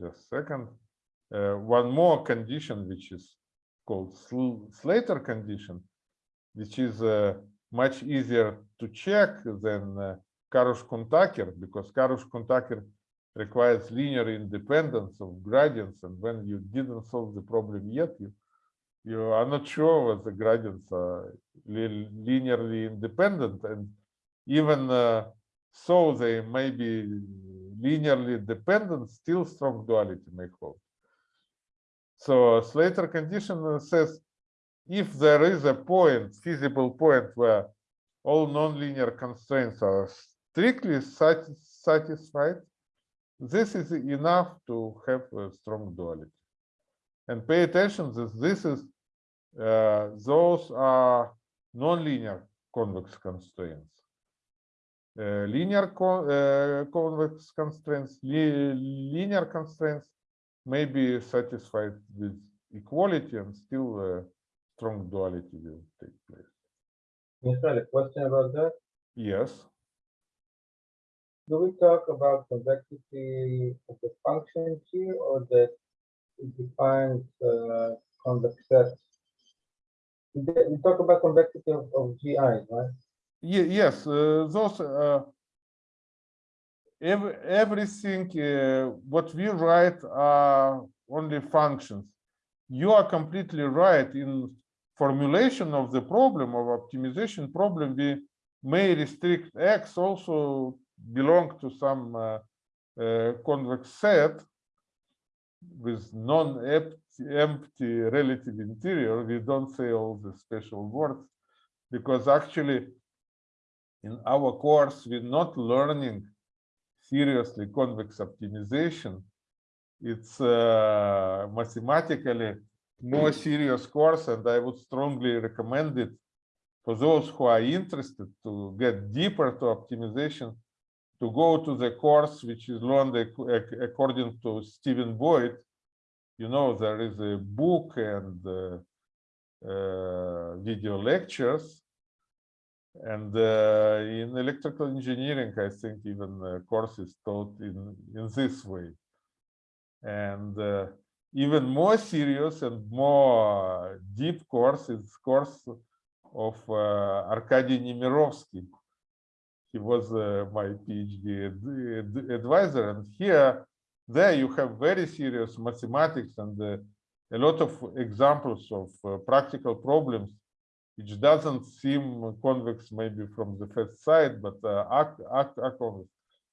just second. Uh, one more condition which is called Sl Slater condition, which is uh, much easier to check than uh, Karush-Kuhn-Tucker because Karush-Kuhn-Tucker requires linear independence of gradients, and when you didn't solve the problem yet, you you are not sure whether the gradients are li linearly independent, and even uh, so they may be linearly dependent, still strong duality may hold. So Slater condition says if there is a point, feasible point where all nonlinear constraints are strictly sati satisfied, this is enough to have a strong duality. And pay attention that this is uh, those are nonlinear convex constraints. Uh, linear co uh, convex constraints, li linear constraints may be satisfied with equality and still uh, strong duality will take place. Michael, a question about that? Yes. Do we talk about convexity of the function here or that it defines uh, convex sets? We we talk about convexity of, of GI, right? Ye- yes, uh, those uh, every, everything uh, what we write are only functions. You are completely right in formulation of the problem of optimization problem. We may restrict X also belong to some uh, uh, convex set with non-empty empty relative interior. We don't say all the special words because actually in our course, we're not learning seriously convex optimization. It's uh, mathematically more serious course, and I would strongly recommend it for those who are interested to get deeper to optimization, to go to the course which is learned ac- ac- according to Stephen Boyd. You know, there is a book and uh, uh, video lectures. And uh, in electrical engineering, I think even uh, courses taught in, in this way. And uh, even more serious and more deep course is course of uh, Arkady Nemirovsky. He was uh, my PhD ad- ad- advisor, and here, there you have very serious mathematics and uh, a lot of examples of practical problems, which doesn't seem convex maybe from the first sight, but uh, are, are, are convex.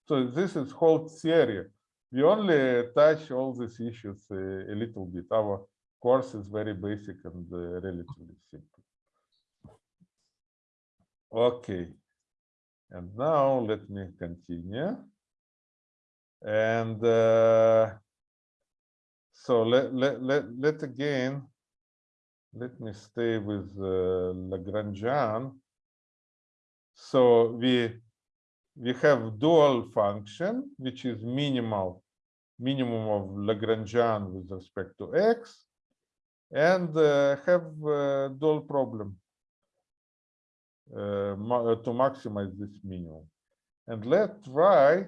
So this is whole theory. We only touch all these issues uh, a little bit. Our course is very basic and uh, relatively simple. Okay. And now let me continue. And uh, so let, let, let, let again, let me stay with uh, Lagrangian. So we we have dual function, which is minimal, minimum of Lagrangian with respect to x, and uh, have uh, dual problem uh, to maximize this minimum. And let's try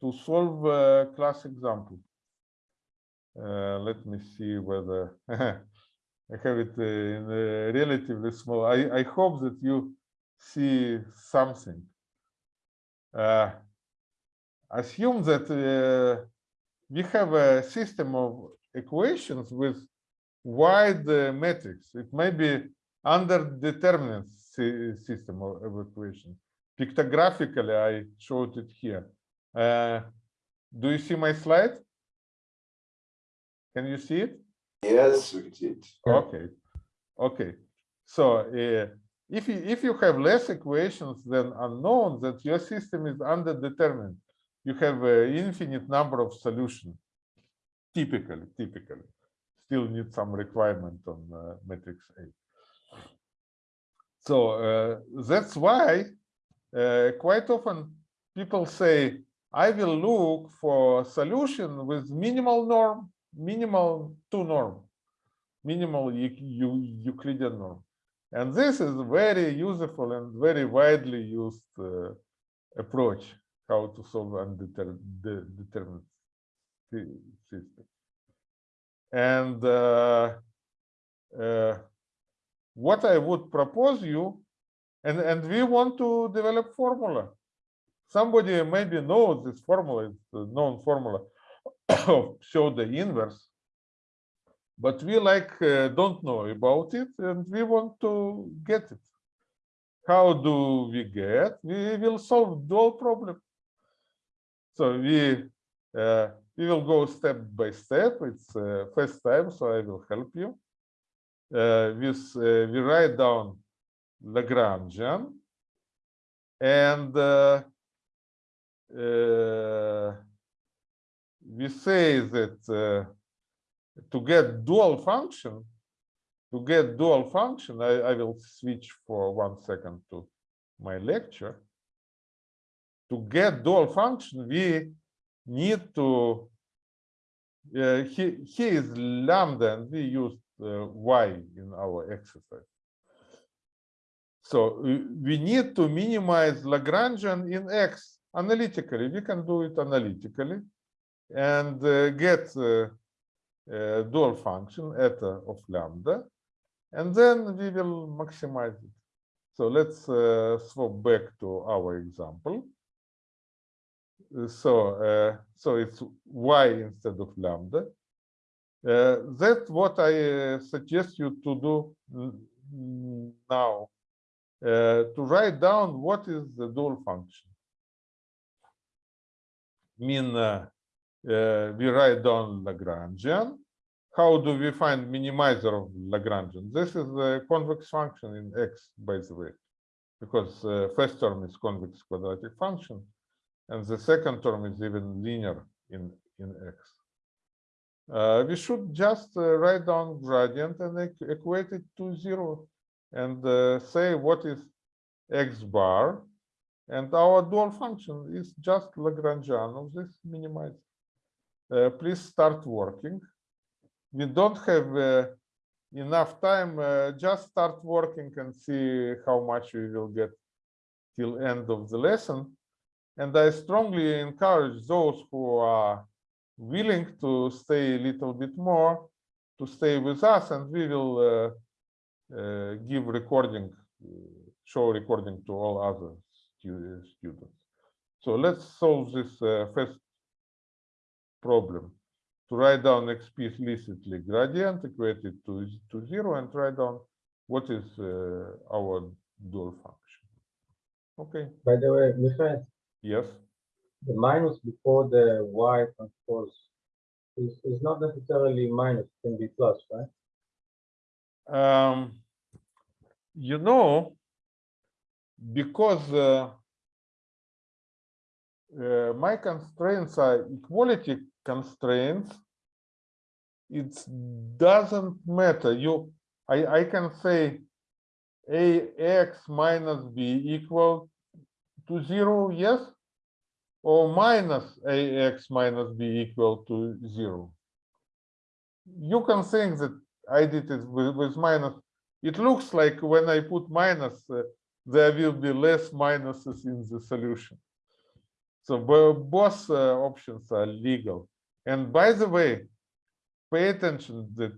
to solve a class example. Uh, let me see whether I have it uh, in a relatively small. I, I hope that you see something. Uh, assume that uh, we have a system of equations with wide uh, matrix. It may be underdeterminate sy- system of, of equations. Pictographically, I showed it here. Uh, do you see my slide? Can you see it? Yes, we did. Okay, okay. So uh, if you if you have less equations than unknown, that your system is underdetermined. You have an infinite number of solutions. Typically, typically, still need some requirement on uh, matrix A. So uh, that's why uh, quite often people say, I will look for a solution with minimal norm, minimal two norm, minimal Eu- Eu- Euclidean norm. And this is very useful and very widely used uh, approach how to solve undetermined system. And uh, uh, what I would propose you, and, and we want to develop formula. Somebody maybe knows this formula, it's a known formula of pseudo inverse. But we like uh, don't know about it and we want to get it. How do we get? We will solve dual problem. So we uh, we will go step by step. It's uh, first time, so I will help you. Uh, with uh, we write down Lagrangian, and uh, we say that uh, to get dual function, to get dual function, I, I will switch for one second to my lecture. To get dual function, we need to, uh, he, here is lambda and we used uh, y in our exercise. So we need to minimize Lagrangian in x analytically. We can do it analytically and uh, get uh, uh, dual function eta of lambda, and then we will maximize it. So let's swap back to our example. So, so it's y instead of lambda. Uh, that's what I uh, suggest you to do now. Uh, to write down what is the dual function. Mean uh, we write down Lagrangian. How do we find minimizer of Lagrangian? This is a convex function in X, by the way. because uh, first term is convex quadratic function, and the second term is even linear in in x. Uh, we should just uh, write down gradient and equate it to zero, and uh, say what is x bar, and our dual function is just Lagrangian of this minimized. Uh, please start working. We don't have uh, enough time. Uh, just start working and see how much we will get till end of the lesson. And I strongly encourage those who are willing to stay a little bit more to stay with us, and we will uh, uh, give recording, show recording to all other students. So let's solve this uh, first problem to write down explicitly gradient equated to, to zero and write down what is uh, our dual function. Okay, By the way, Michael, yes, the minus before the y transpose is, is not necessarily minus, it can be plus, right? um, you know, because uh, uh, my constraints are equality constraints, it doesn't matter. You, I, I can say ax minus b equal to zero, yes? Or minus ax minus b equal to zero. You can think that I did it with, with minus. It looks like when I put minus, uh, there will be less minuses in the solution. So both options are legal. And by the way, pay attention that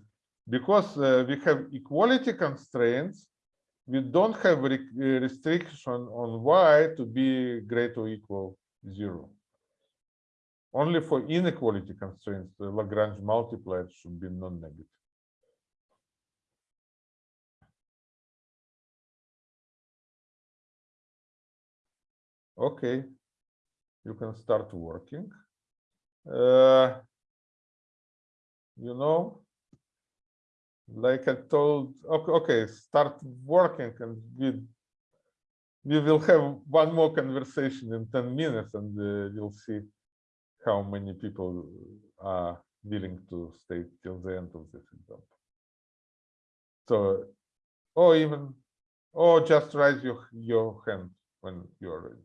because uh, we have equality constraints, we don't have re- restriction on y to be greater or equal zero. Only for inequality constraints, the Lagrange multiplier should be non-negative. Okay, you can start working. Uh, you know, like I told, okay, okay, start working and we, we will have one more conversation in 10 minutes and uh, you'll see how many people are willing to stay till the end of this example. So, or even, or just raise your, your hand when you're ready.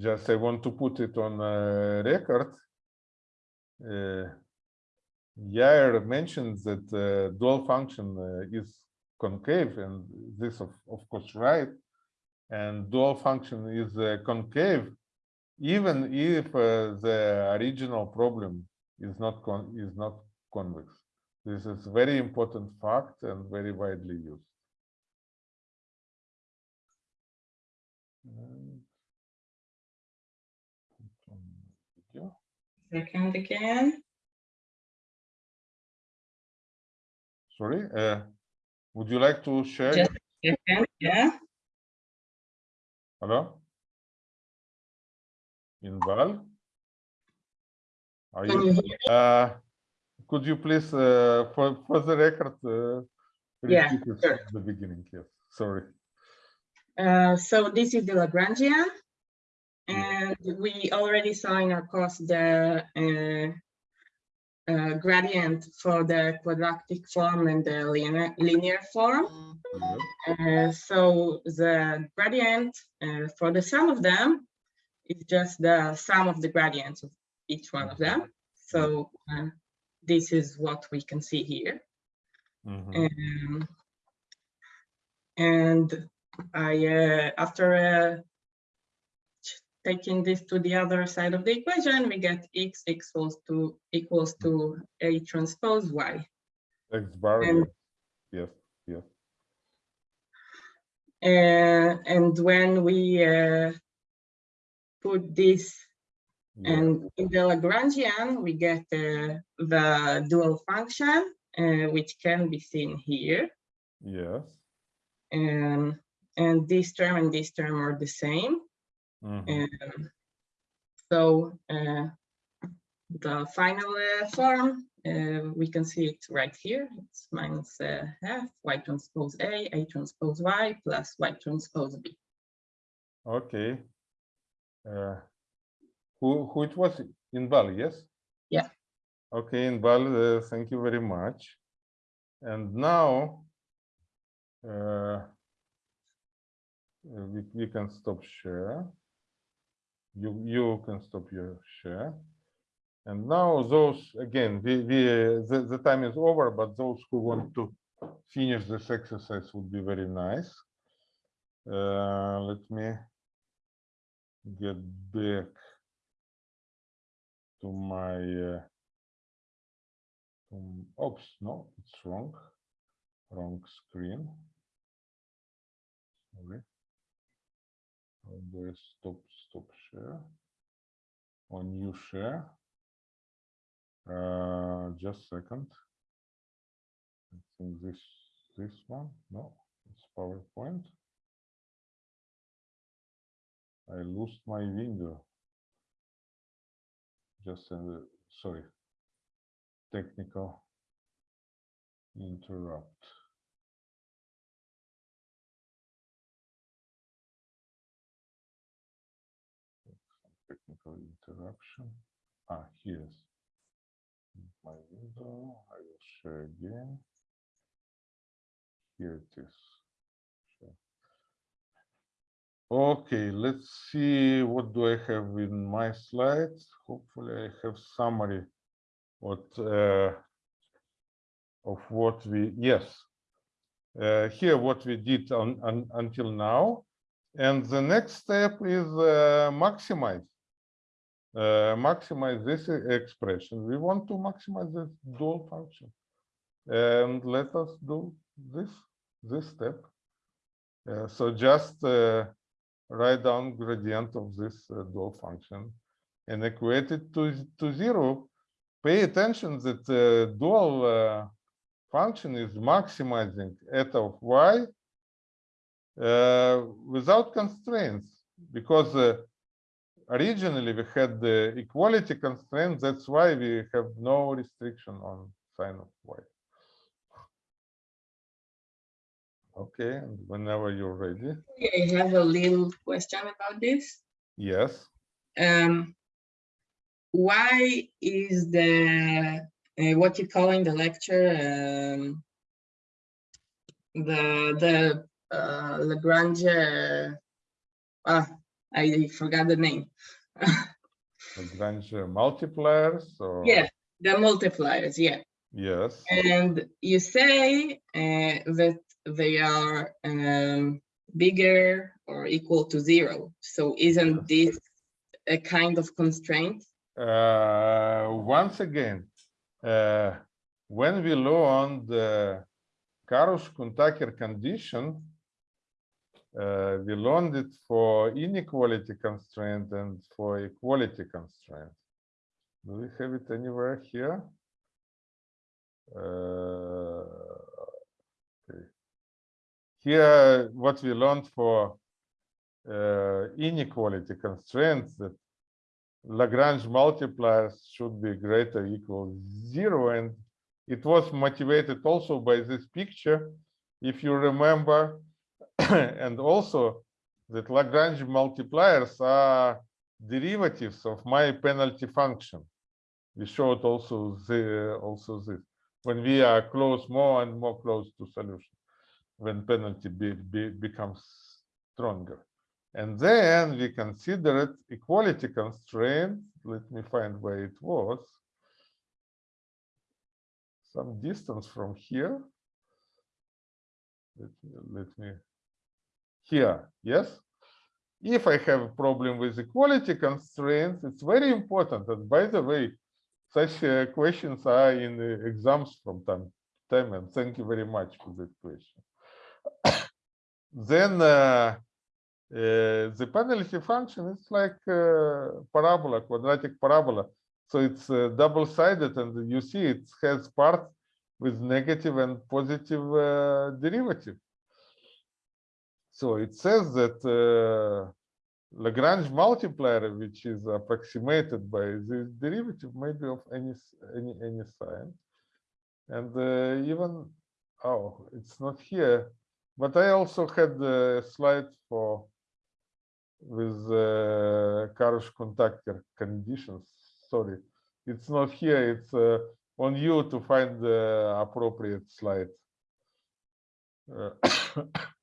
Just I want to put it on uh, record. Uh, Yair mentioned that uh, dual function uh, is concave, and this of, of course right. And dual function is uh, concave, even if uh, the original problem is not is not convex. This is very important fact and very widely used. Second again. Sorry, uh, would you like to share? Just second, yeah. Hello? Inbal? Are you, uh, could you please, uh, for, for the record, uh, Yeah, sure. the beginning, yes, sorry. Uh, so this is the Lagrangian. And we already saw in our course the uh, uh, gradient for the quadratic form and the linear, linear form. Yes. Uh, so the gradient uh, for the sum of them is just the sum of the gradients of each one of them. So uh, this is what we can see here. Mhm. Um, and I, uh, after uh, taking this to the other side of the equation, we get x equals to equals to a transpose y. X bar, And- yes, yes, Uh, and when we uh, put this Yeah. And in the Lagrangian, we get uh, the dual function, uh, which can be seen here. Yes. Um, and this term and this term are the same. Mhm. Um, so uh, the final uh, form, uh, we can see it right here. It's minus uh, half y transpose A, A transpose Y plus Y transpose B. Okay. Uh, who who it was? Inbal, yes? Yeah. Okay, Inbal, uh, thank you very much. And now uh, we, we can stop share. You you can stop your share. And now those again, we, we the, the time is over, but those who want to finish this exercise would be very nice. Uh, let me get back to my uh, um, oops no it's wrong wrong screen sorry I stop stop share. On new share. Uh just second. I think this this one no it's PowerPoint. I lost my window. Just, uh, sorry, technical interrupt. Interruption. Ah, here's my window. I will share again. Here it is. Okay, let's see, what do I have in my slides? Hopefully I have summary what uh, of what we, yes. Uh, here what we did on, on until now. And the next step is uh, maximize. Uh, maximize this expression. We want to maximize this dual function. And let us do this, this step. Uh, so just uh, write down gradient of this uh, dual function and equate it to, to zero. Pay attention that the dual uh, function is maximizing eta of y without constraints because originally we had the equality constraint. That's why we have no restriction on sign of y. Okay, and whenever you're ready. I have a little question about this. Yes. Um, why is the uh, what you call in the lecture um, the the uh, Lagrange? Uh, ah, I forgot the name. Lagrange multipliers or yeah, the multipliers. Yeah, yes and you say uh, that they are um, bigger or equal to zero. So isn't this a kind of constraint? uh, once again uh, when we learn the Karush-Kuhn-Tucker condition uh, we learned it for inequality constraint and for equality constraint. Do we have it anywhere here? Uh, okay. here what we learned for uh, inequality constraints that Lagrange multipliers should be greater equal zero and it was motivated also by this picture. If you remember and also that Lagrange multipliers are derivatives of my penalty function we showed also the also this when we are close more and more close to solution when penalty be, be, becomes stronger and then we considered equality constraint. Let me find where it was. Some distance from here. Let let me, here, yes? If I have a problem with equality constraints, it's very important. And by the way, such uh, questions are in the exams from time to time. And thank you very much for that question. then uh, uh, the penalty function is like uh, parabola, quadratic parabola. So it's uh, double-sided, and you see it has parts with negative and positive uh, derivative. So it says that uh, Lagrange multiplier, which is approximated by this derivative, may be of any any any sign, and uh, even oh, it's not here. But I also had a slide for with uh, Karush-Kuhn-Tucker conditions. Sorry, it's not here. It's uh, on you to find the appropriate slide. Uh,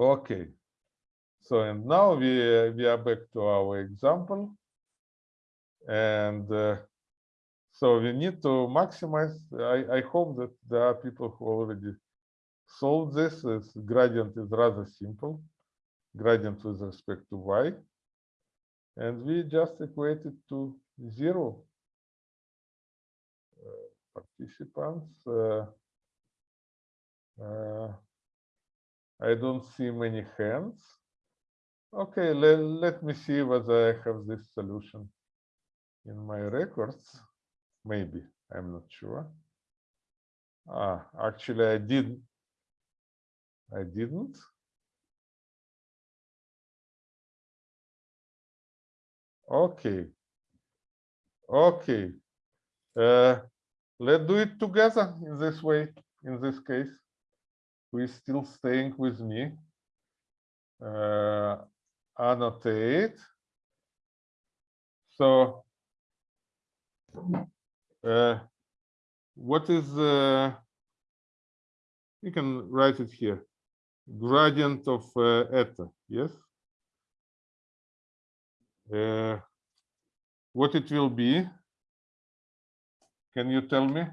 okay. So and now we we are back to our example, and uh, so we need to maximize. I I hope that there are people who already solved this. This gradient is rather simple, gradient with respect to y, and we just equate it to zero. Uh, participants. Uh, uh, I don't see many hands. Okay, let, let me see whether I have this solution in my records. Maybe, I'm not sure. Ah, actually, I didn't. I didn't. Okay. Okay. Uh, let's do it together in this way, in this case. We're still staying with me. Uh, annotate. So, uh, what is, uh, you can write it here, gradient of uh, eta, yes? Uh, what it will be? Can you tell me?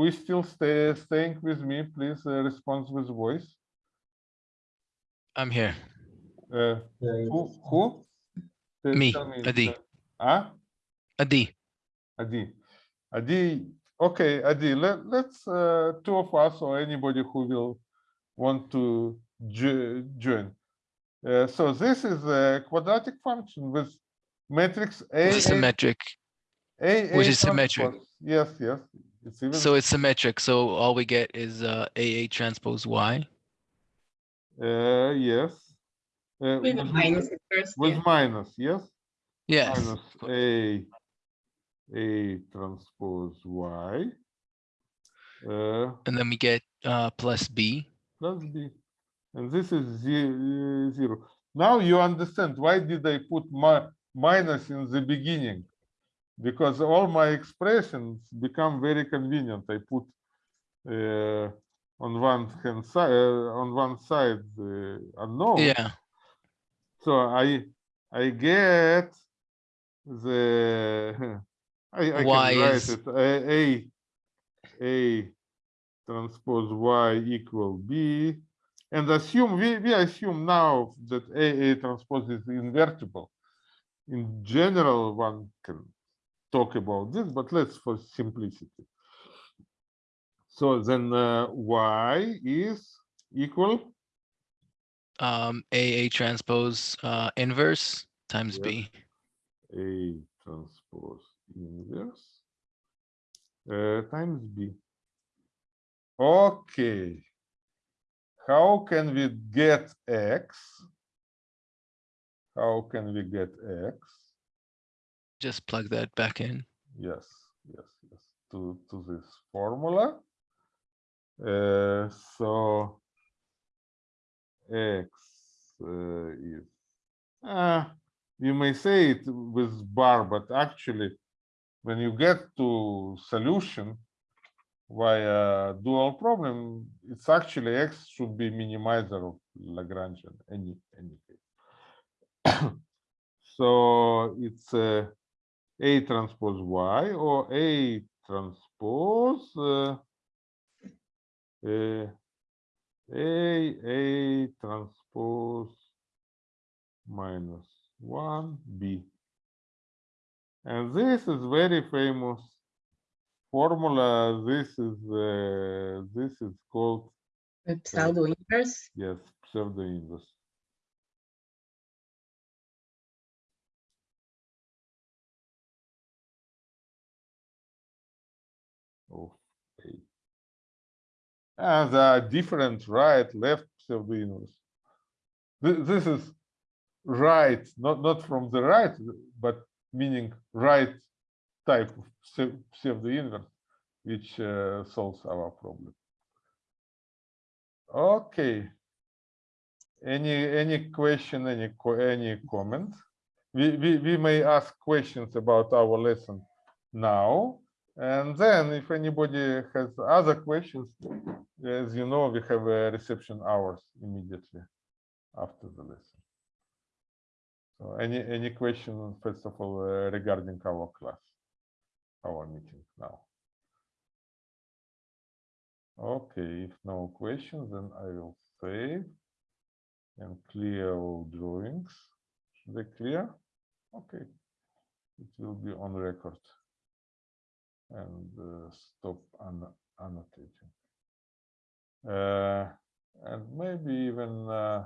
Who is still stay, staying with me? Please uh, respond with voice. I'm here. Uh, who? Who? Tell- Me, tell me, Adi. uh, Ah? Adi. Adi. Adi. Okay, Adi. Let, let's uh, two of us or anybody who will want to jo- join. Uh, so this is a quadratic function with matrix A. Which is symmetric. A, A, which is symmetric. Yes, yes. It's even So it's symmetric. So all we get is uh, AA transpose Y. uh, yes. Uh, With a minus at first, With yeah. minus, yes. Yes. minus A, A transpose Y. Uh, And then we get uh, plus B. plus B. And this is ze- zero. Now you understand why did I put my minus in the beginning? Because all my expressions become very convenient. I put uh, on one hand side, uh, on one side the unknown. Yeah. So I I get the I, I Y can write is- it a, a a transpose y equal b and assume we, we assume now that a a transpose is invertible. In general, one can talk about this, but let's for simplicity. So then uh, y is equal Um, AA transpose uh, inverse times Yeah. B. A transpose inverse uh, times B. Okay. How can we get X? How can we get X? Just plug that back in. Yes, yes, yes, to, to this formula. Uh, so X uh, is, uh, you may say it with bar, but actually, when you get to solution via dual problem, it's actually X should be minimizer of Lagrangian, any, any case. So it's uh, A transpose Y or A transpose uh, uh, A, A transpose minus one B. And this is very famous formula. This is, uh, this is called, pseudo inverse. yes, pseudo inverse. And there are different right, left pseudo inverse. This is right, not, not from the right, but meaning right type of pseu- pseudo inverse, which uh, solves our problem. Okay. Any, any question, any, any comment? We, we, we may ask questions about our lesson now. And then if anybody has other questions, as you know, we have a reception hours immediately after the lesson. So any, any question, first of all, uh, regarding our class, our meeting now? Okay, if no questions, then I will save and clear all drawings. Should they clear? Okay. It will be on record. And uh, stop anno- annotating. Uh, and maybe even uh,